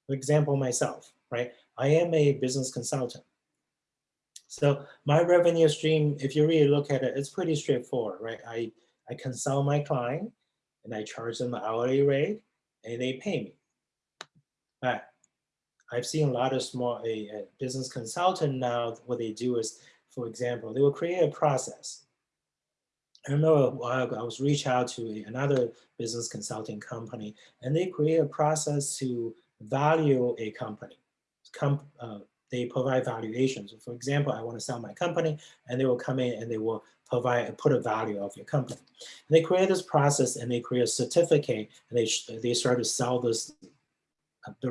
Speaker 1: For example, myself, right? I am a business consultant. So my revenue stream, if you really look at it, it's pretty straightforward, right? I, I consult my client and I charge them an hourly rate and they pay me. But I've seen a lot of small a, a business consultant now, what they do is, for example, they will create a process. I remember a while ago, I was reached out to another business consulting company and they create a process to value a company. Com, uh, they provide valuations. For example, I want to sell my company and they will come in and they will provide, put a value of your company. And they create this process and they create a certificate and they, they start to sell this, uh,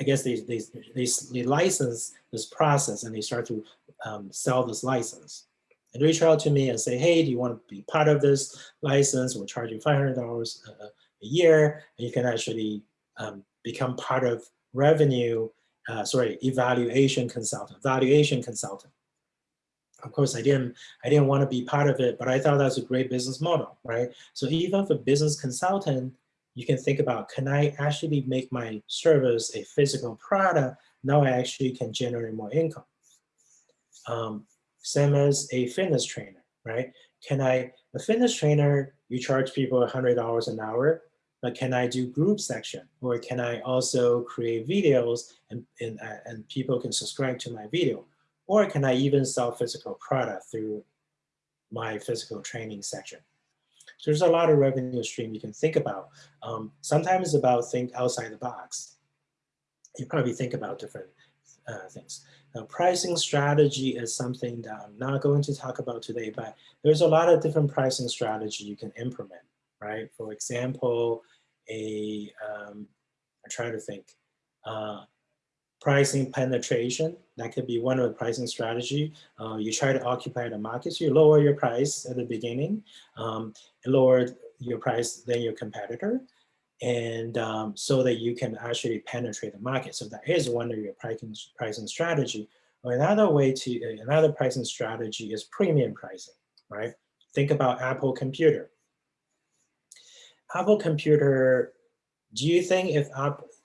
Speaker 1: I guess they, they, they, they, license this process and they start to um, sell this license. And reach out to me and say, hey, do you want to be part of this license? We'll charge you $500 a, a year and you can actually um, become part of revenue uh, sorry, evaluation consultant, valuation consultant. Of course, I didn't, I didn't want to be part of it, but I thought that's a great business model, right? So even for business consultant, you can think about, can I actually make my service a physical product? Now I actually can generate more income. Um, same as a fitness trainer, right? Can I, a fitness trainer, you charge people $100 an hour, but can I do group section or can I also create videos and, and, uh, and people can subscribe to my video? Or can I even sell physical product through my physical training section? So there's a lot of revenue stream you can think about. Um, sometimes it's about think outside the box. You probably think about different uh, things. Now, pricing strategy is something that I'm not going to talk about today, but there's a lot of different pricing strategy you can implement right? For example, a, um, I try to think, uh, pricing penetration, that could be one of the pricing strategy. Uh, you try to occupy the market, so you lower your price at the beginning, um, lower your price than your competitor, and um, so that you can actually penetrate the market. So that is one of your pricing, pricing strategy. Another way to, another pricing strategy is premium pricing, right? Think about Apple computer. Apple computer, do you think if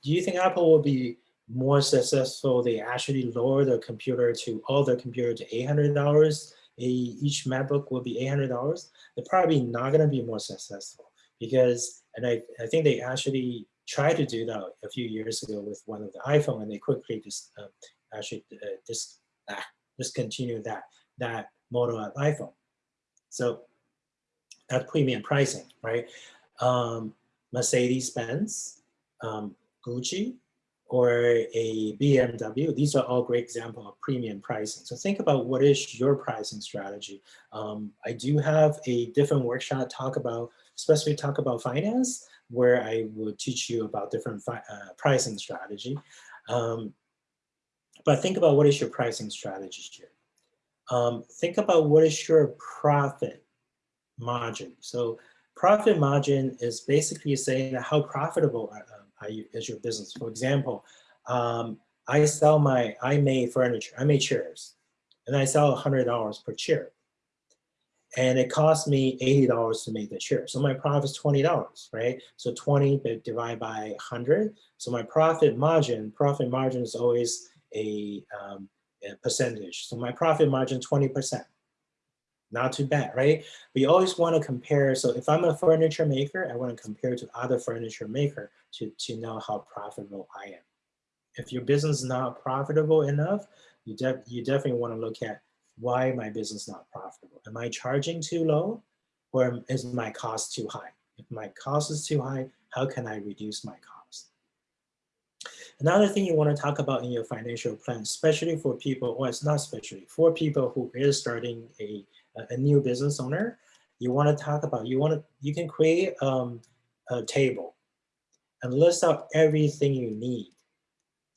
Speaker 1: do you think Apple will be more successful, they actually lower the computer to all the computer to $800, each MacBook will be $800, they're probably not gonna be more successful because, and I, I think they actually tried to do that a few years ago with one of the iPhone and they quickly just uh, actually uh, dis, ah, that, that model of iPhone. So that's premium pricing, right? um, Mercedes-Benz, um, Gucci, or a BMW. These are all great examples of premium pricing. So think about what is your pricing strategy. Um, I do have a different workshop talk about, especially talk about finance, where I will teach you about different uh, pricing strategy. Um, but think about what is your pricing strategy here. Um, think about what is your profit margin. So Profit margin is basically saying how profitable you, is your business. For example, um, I sell my, I made furniture, I made chairs, and I sell $100 per chair. And it cost me $80 to make the chair. So my profit is $20, right? So 20 divided by 100. So my profit margin, profit margin is always a, um, a percentage. So my profit margin, 20% not too bad, right? We always want to compare. So if I'm a furniture maker, I want to compare to other furniture maker to, to know how profitable I am. If your business is not profitable enough, you, you definitely want to look at why my business not profitable. Am I charging too low or is my cost too high? If my cost is too high, how can I reduce my cost? Another thing you want to talk about in your financial plan, especially for people, or it's not especially, for people who is starting a a new business owner, you want to talk about, you want to, you can create um, a table and list out everything you need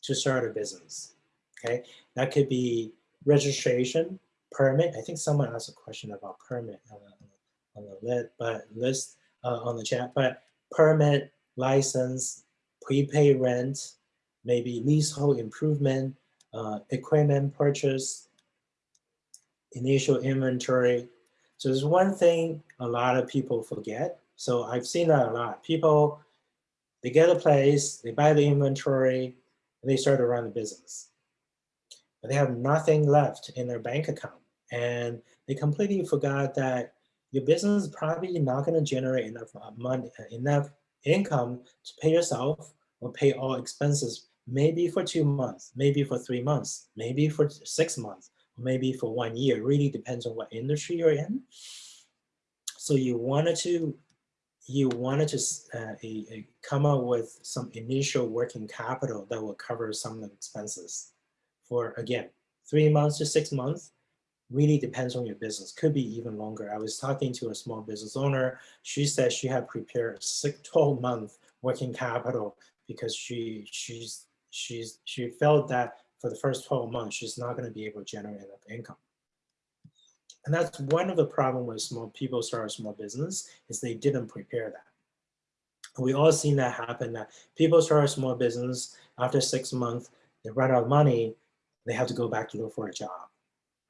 Speaker 1: to start a business, okay? That could be registration, permit. I think someone asked a question about permit on the, on the but list uh, on the chat, but permit, license, prepay rent, maybe leasehold improvement, uh, equipment purchase, initial inventory. So there's one thing a lot of people forget. So I've seen that a lot. People, they get a place, they buy the inventory, and they start to run the business. but they have nothing left in their bank account. And they completely forgot that your business is probably not going to generate enough uh, money, uh, enough income to pay yourself or pay all expenses, maybe for two months, maybe for three months, maybe for six months, maybe for one year. Really depends on what industry you're in. So you wanted to you wanted to uh, a, a come up with some initial working capital that will cover some of the expenses for again three months to six months really depends on your business could be even longer i was talking to a small business owner she said she had prepared six 12 month working capital because she she's she's she felt that for the first 12 months she's not going to be able to generate enough income and that's one of the problem with small people start a small business is they didn't prepare that. We all seen that happen that people start a small business after six months, they run out of money, they have to go back to look for a job,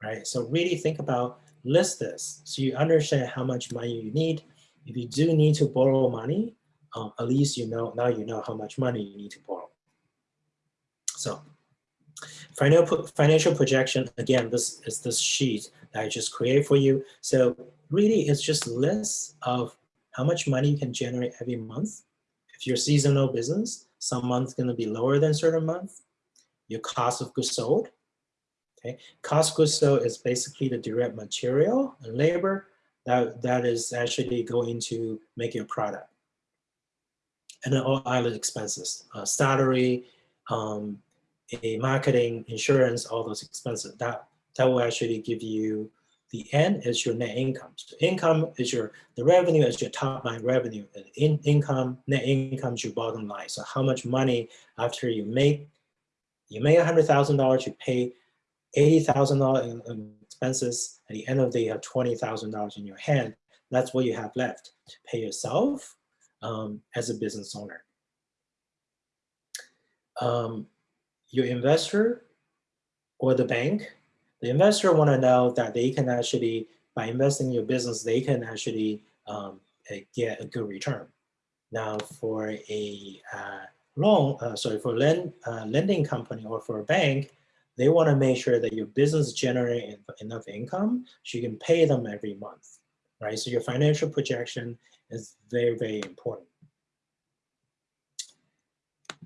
Speaker 1: right? So really think about, list this so you understand how much money you need. If you do need to borrow money, um, at least you know, now you know how much money you need to borrow. So Financial projection, again, this is this sheet that I just create for you. So really it's just list of how much money you can generate every month. If you're seasonal business, some month's gonna be lower than certain month. Your cost of goods sold, okay? Cost of goods sold is basically the direct material and labor that, that is actually going to make your product. And then all other expenses, uh, salary, um, a marketing, insurance, all those expenses, that, that will actually give you the end is your net income. So income is your, the revenue is your top line revenue. And in income, net income is your bottom line. So how much money after you make, you make a $100,000, you pay $80,000 in, in expenses. At the end of the day, you have $20,000 in your hand. That's what you have left to pay yourself um, as a business owner. Um, your investor or the bank, the investor want to know that they can actually, by investing in your business, they can actually um, eh, get a good return. Now for a uh, loan, uh, sorry, for lend, uh, lending company or for a bank, they want to make sure that your business generate enough income so you can pay them every month, right? So your financial projection is very, very important.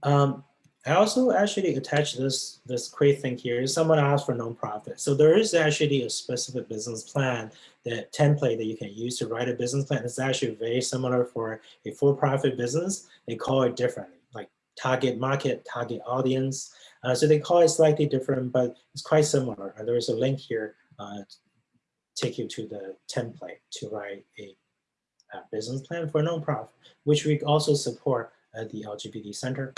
Speaker 1: Um, I also actually attached this, this great thing here. Someone asked for nonprofit. So there is actually a specific business plan, that template that you can use to write a business plan. It's actually very similar for a for-profit business. They call it different, like target market, target audience. Uh, so they call it slightly different, but it's quite similar. Uh, there is a link here uh, take you to the template to write a, a business plan for nonprofit, which we also support at the LGBT Center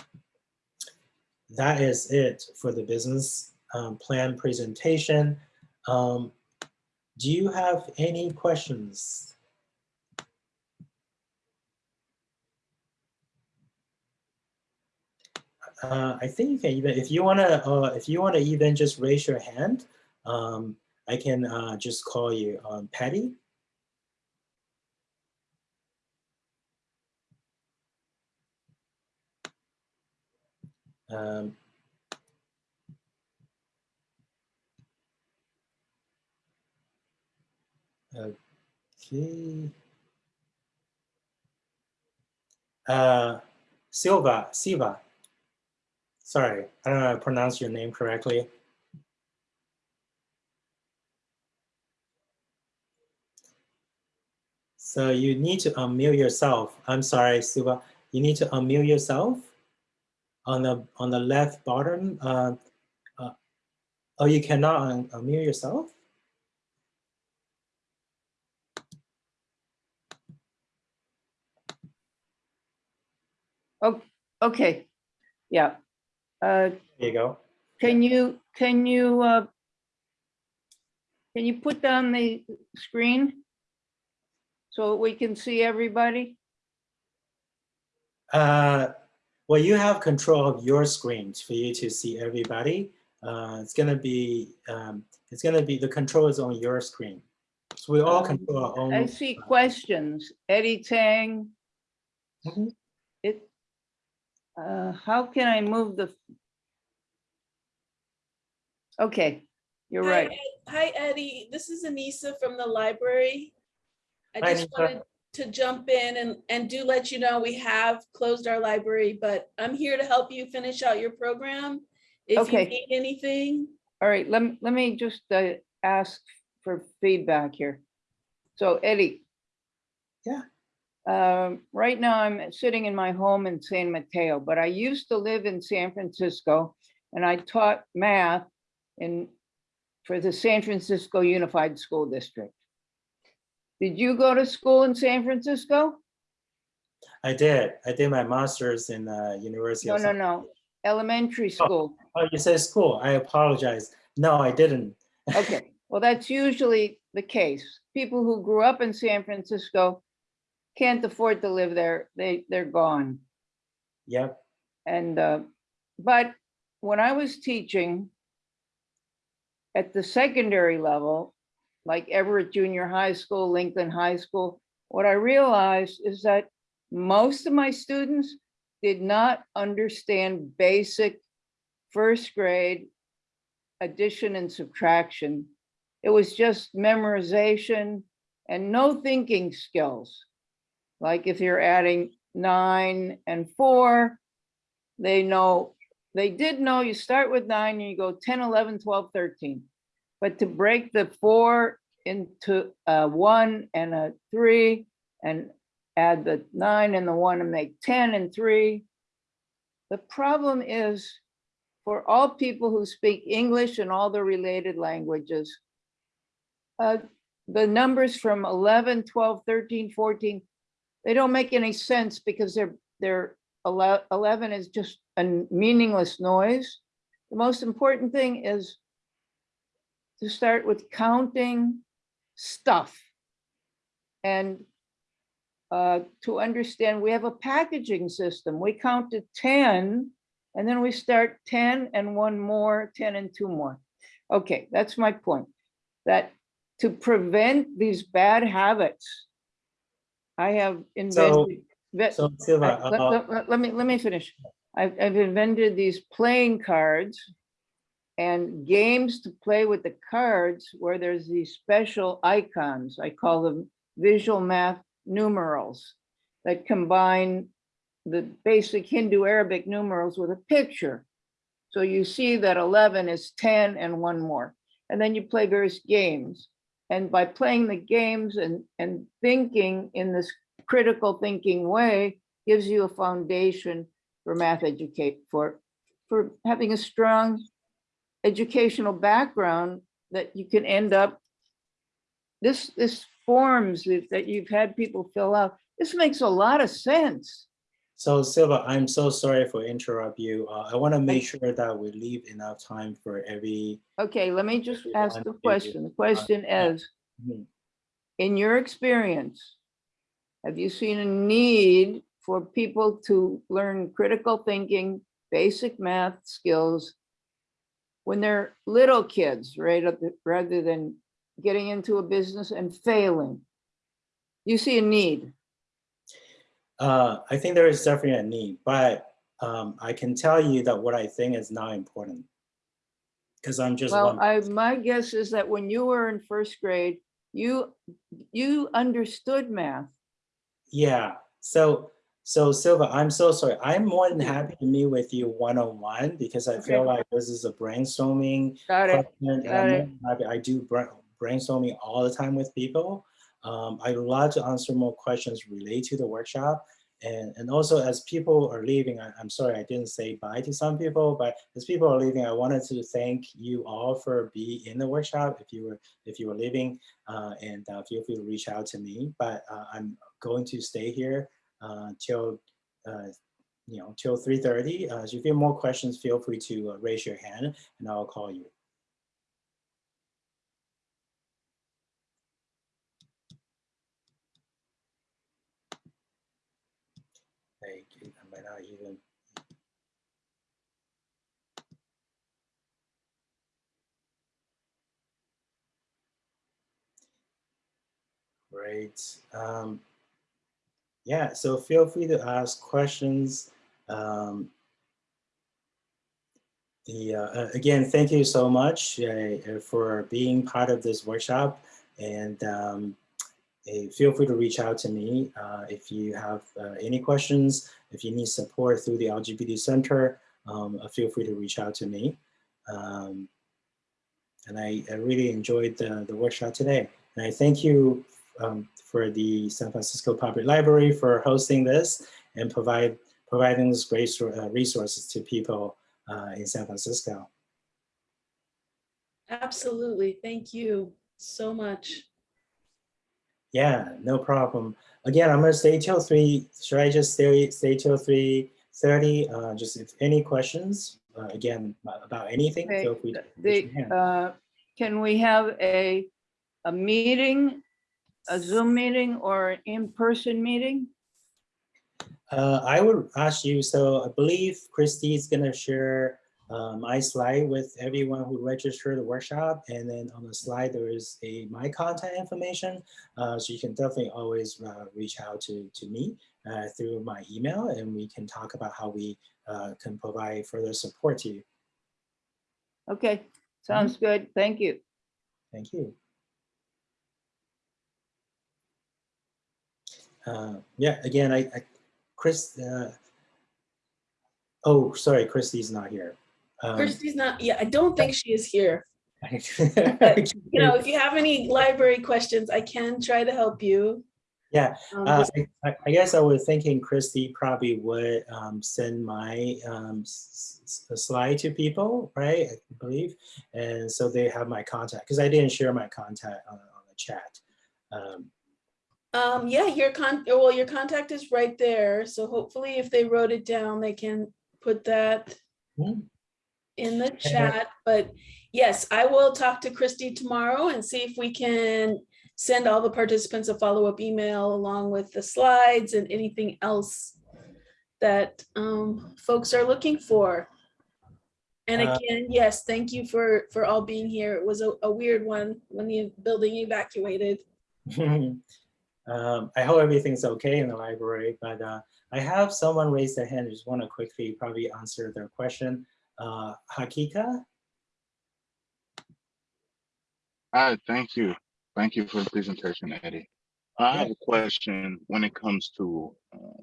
Speaker 1: that is it for the business um, plan presentation. Um, do you have any questions? Uh, I think you can even, if you wanna, uh, if you wanna even just raise your hand, um, I can uh, just call you um, Patty. Um, okay. Uh, Silva, Siva. Sorry, I don't know how to pronounce your name correctly. So you need to unmute yourself. I'm sorry, Silva. You need to unmute yourself on the on the left bottom. Uh, uh, oh, you cannot un unmute yourself.
Speaker 2: Oh, okay, yeah. Uh,
Speaker 1: There you go.
Speaker 2: can you, can you, uh, can you put down the screen? So we can see everybody?
Speaker 1: Uh, well, you have control of your screen for you to see everybody. Uh, it's gonna be, um, it's gonna be, the control is on your screen. So we all
Speaker 2: Um,
Speaker 1: control our own.
Speaker 2: I see questions. Eddie Tang.
Speaker 1: Mhm.
Speaker 2: It, uh, how can I move the? Okay, you're
Speaker 3: Hi,
Speaker 2: right.
Speaker 3: Ed- Hi, Eddie. This is Anissa from the library. I
Speaker 1: Hi,
Speaker 3: just
Speaker 1: Anissa.
Speaker 3: wanted to jump in and, and do let you know we have closed our library, but I'm here to help you finish out your program. If you need anything,
Speaker 2: All right, let, me let me just uh, ask for feedback here. So Eddie.
Speaker 1: Yeah.
Speaker 2: Um, right now I'm sitting in my home in San Mateo, but I used to live in San Francisco and I taught math in, for the San Francisco Unified School District. Did you go to school in San Francisco?
Speaker 1: I did. I did my master's in uh, University
Speaker 2: No, no, no, elementary school.
Speaker 1: Oh, you said school. I apologize. No, I didn't.
Speaker 2: Okay, well, that's usually the case. People who grew up in San Francisco can't afford to live there. They, they're gone.
Speaker 1: Yep.
Speaker 2: And, uh, but when I was teaching at the secondary level, like Everett Junior High School, Lincoln High School, what I realized is that most of my students did not understand basic first grade addition and subtraction. It was just memorization and no thinking skills. Like if you're adding nine and four, they know, they did know you start with nine and you go 10, 11, 12, 13. But to break the four into a one and a three and add the nine and the one and make 10 and three. The problem is for all people who speak English and all the related languages, uh, the numbers from 11, 12, 13, 14, they don't make any sense because they're, they're, 11 is just a meaningless noise. The most important thing is to start with counting stuff. And uh, to understand, we have a packaging system. We count to 10 and then we start 10 and one more, 10 and two more. Okay, that's my point. That to prevent these bad habits, I have invented. ve-
Speaker 1: So Silva,
Speaker 2: I- Let,
Speaker 1: uh,
Speaker 2: let- let- let me, let me finish. I've, I've invented these playing cards and games to play with the cards where there's these special icons. I call them visual math numerals that combine the basic Hindu Arabic numerals with a picture. So you see that 11 is 10 and one more. And then you play various games. And by playing the games and, and thinking in this critical thinking way gives you a foundation for math educate, for, for having a strong educational background that you can end up. This, this forms that, that you've had people fill out, this makes a lot of sense.
Speaker 1: so Silva, I'm so sorry for interrupt you. Uh, I want to make sure that we leave enough time for every.
Speaker 2: Okay, let me just ask the question. The question
Speaker 1: yeah.
Speaker 2: is, in your experience, have you seen a need for people to learn critical thinking, basic math skills when they're little kids, right, rather than getting into a business and failing? You see a need.
Speaker 1: Uh, I think there is definitely a need, but um, I can tell you that what I think is not important. Because I'm just
Speaker 2: Well. I, my guess is that when you were in first grade, you, you understood math.
Speaker 1: Yeah, so, so Silva, I'm so sorry. I'm more than happy to meet with you one-on-one because I feel like this is a brainstorming
Speaker 2: Got it?
Speaker 1: question.
Speaker 2: got it.
Speaker 1: I do brainstorming all the time with people. Um, I'd love to answer more questions related to the workshop. And, and also as people are leaving, I, I'm sorry, I didn't say bye to some people, but as people are leaving, I wanted to thank you all for being in the workshop. If you were, if you were leaving, uh, and uh, feel free to reach out to me, but uh, I'm going to stay here till, uh, you know, till 3.30. Uh, so if you have more questions, feel free to uh, raise your hand and I'll call you. Not even. Great. Um, yeah, so feel free to ask questions. Um, the, uh, uh, again, thank you so much uh, for being part of this workshop. And um, eh, feel free to reach out to me uh, if you have uh, any questions, if you need support through the LGBT Center, um, uh, feel free to reach out to me. Um, and I, I really enjoyed the, the workshop today. And I thank you um, for the San Francisco Public Library for hosting this and provide providing this great uh, resources to people uh, in San Francisco.
Speaker 3: Absolutely. Thank you so much.
Speaker 1: Yeah, no problem. Again, I'm gonna stay till three. Should I just stay stay till three thirty? Uh, just if any questions, uh, again about anything,
Speaker 2: Okay,
Speaker 1: feel free to
Speaker 2: The, uh, can we have a, a meeting, a Zoom meeting or an in-person meeting?
Speaker 1: Uh, I would ask you. So I believe Christy is gonna share uh, my slide with everyone who registered the workshop, and then on the slide there is a my contact information. Uh, so you can definitely always uh, reach out to to me uh, through my email, and we can talk about how we uh, can provide further support to you.
Speaker 2: Okay, sounds good. Thank you.
Speaker 1: Thank you. Uh, yeah, again, I, I Chris. Uh, oh, sorry, Christy's not here. Um,
Speaker 3: Christy's not, yeah, I don't think she is here.
Speaker 1: I-
Speaker 3: You know, if you have any library questions, I can try to help you.
Speaker 1: Yeah,
Speaker 3: Um,
Speaker 1: Uh, I, I guess I was thinking Christy probably would um, send my um, s- s- a slide to people, right? I believe, and so they have my contact because I didn't share my contact on, on the chat. Um,
Speaker 3: Um, yeah, your con, well, your contact is right there, so hopefully if they wrote it down, they can put that in the chat, but yes, I will talk to Christy tomorrow and see if we can send all the participants a follow-up email along with the slides and anything else that um, folks are looking for. And
Speaker 1: Uh,
Speaker 3: again, yes, thank you for, for all being here. It was a, a weird one when the building evacuated.
Speaker 1: um, I hope everything's okay in the library, but uh, I have someone raise their hand. Just want to quickly probably answer their question. Uh, Hakika,
Speaker 4: Hi, thank you. Thank you for the presentation, Eddie. I have a question when it comes to uh,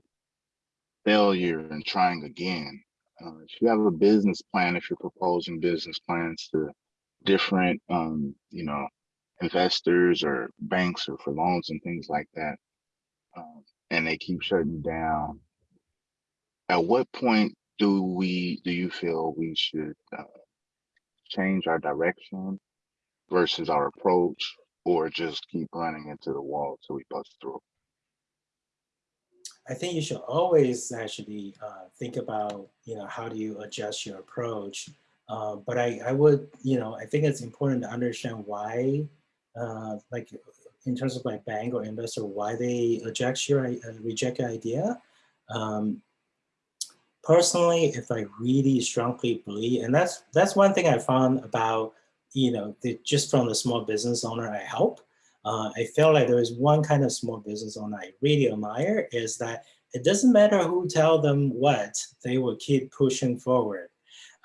Speaker 4: failure and trying again. Uh, If you have a business plan, if you're proposing business plans to different, um, you know, investors or banks or for loans and things like that, um, and they keep shutting down, at what point do we, do you feel we should uh, change our direction versus our approach or just keep running into the wall till we bust through.
Speaker 1: I think you should always actually uh, think about, you know, how do you adjust your approach. Uh, but I, I would, you know, I think it's important to understand why, uh, like in terms of like bank or investor, why they reject your, uh, reject your idea. Um, personally, if I really strongly believe, and that's that's one thing I found about, you know, the, just from the small business owner I help, uh, I feel like there is one kind of small business owner I really admire is that it doesn't matter who tell them what, they will keep pushing forward.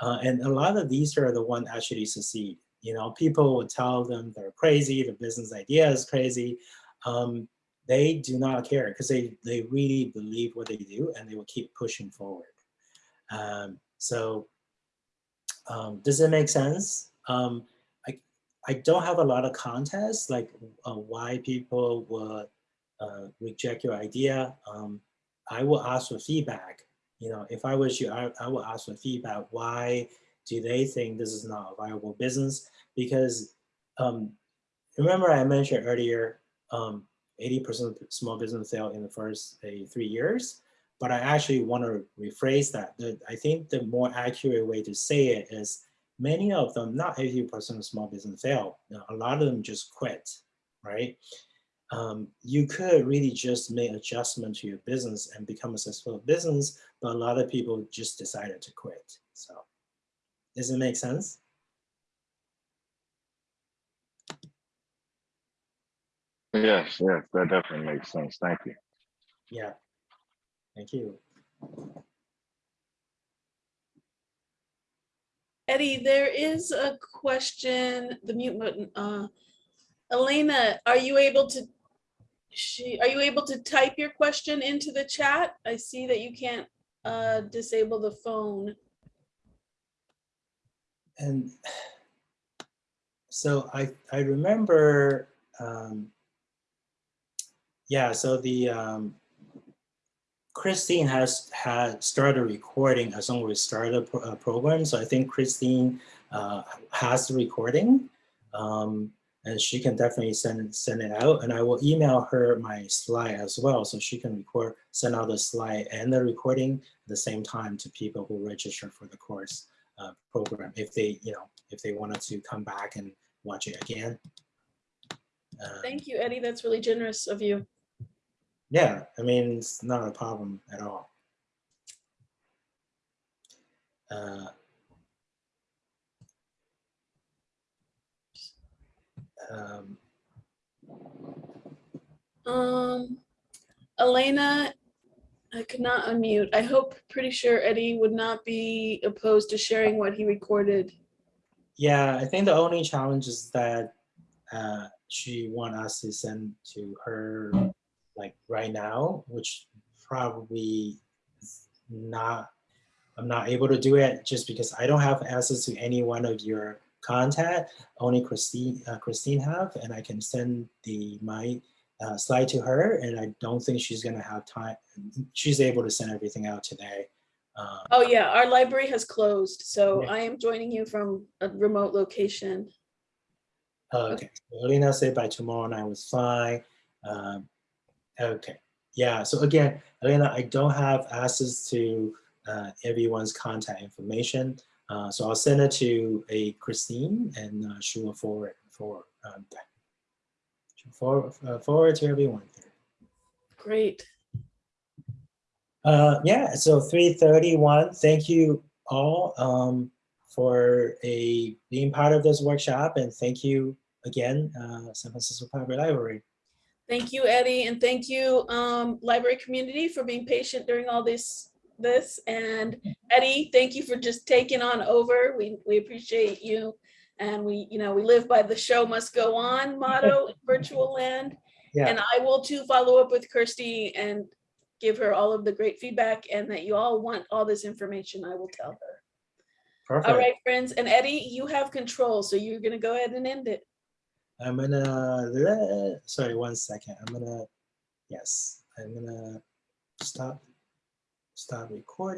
Speaker 1: Uh, and a lot of these are the one actually succeed. You know, people will tell them they're crazy, the business idea is crazy. Um, they do not care because they, they really believe what they do and they will keep pushing forward. Um, so um, does it make sense? Um, I, I don't have a lot of contests like uh, why people would uh, reject your idea. Um, I will ask for feedback. You know, if I was you, I, I will ask for feedback. Why do they think this is not a viable business? Because um, remember I mentioned earlier, 80% of small business fail in the first uh, three years. But I actually want to rephrase that. The, I think the more accurate way to say it is many of them, not 80% of small business fail. You A lot of them just quit, right? Um, you could really just make adjustment to your business and become a successful business, but a lot of people just decided to quit. So does it make sense?
Speaker 4: Yes, yes, that definitely makes sense. Thank you.
Speaker 1: Yeah. Thank you.
Speaker 3: Eddie, there is a question, the mute button, uh, Elena, are you able to, she, are you able to type your question into the chat? I see that you can't, uh, disable the phone.
Speaker 1: And so I, I remember, um, yeah, so the, um, Christine has had started recording as soon as we started the pro- uh, program. So I think Christine uh, has the recording. Um, and she can definitely send send it out and I will email her my slide as well. So she can record, send out the slide and the recording at the same time to people who register for the course uh, program if they, you know, if they wanted to come back and watch it again. Um,
Speaker 3: Thank you, Eddie. That's really generous of you.
Speaker 1: Yeah, I mean, it's not a problem at all. Uh, um,
Speaker 3: Um, Elena, I could not unmute. I hope, pretty sure Eddie would not be opposed to sharing what he recorded.
Speaker 1: Yeah, I think the only challenge is that uh, she want us to send to her like right now, which probably not, I'm not able to do it just because I don't have access to any one of your contact. Only Christine, uh, Christine have, and I can send the my uh, slide to her, and I don't think she's gonna have time. She's able to send everything out today. Um,
Speaker 3: Oh, yeah, our library has closed, so
Speaker 1: Yeah.
Speaker 3: I am joining you from a remote location.
Speaker 1: Oh, Okay, so Alina said by tomorrow night was fine. Um, okay, yeah, so again, Elena, I don't have access to uh, everyone's contact information. Uh, so I'll send it to a Christine and uh, she will forward for um. Forward, uh, forward to everyone.
Speaker 3: Great.
Speaker 1: Uh, yeah, so 331, thank you all um, for a being part of this workshop and thank you again, uh, San Francisco Public Library.
Speaker 3: Thank you, Eddie, and thank you, um, library community for being patient during all this, this. And Eddie, thank you for just taking on over. We, we appreciate you. And we, you know, we live by the show must go on motto in virtual land.
Speaker 1: Yeah.
Speaker 3: And I will too follow up with Kirsty and give her all of the great feedback and that you all want all this information, I will tell her. All
Speaker 1: Perfect.
Speaker 3: right, friends. And Eddie, you have control, so you're gonna go ahead and end it.
Speaker 1: I'm gonna, sorry, one second. I'm gonna, yes, I'm gonna stop, stop recording.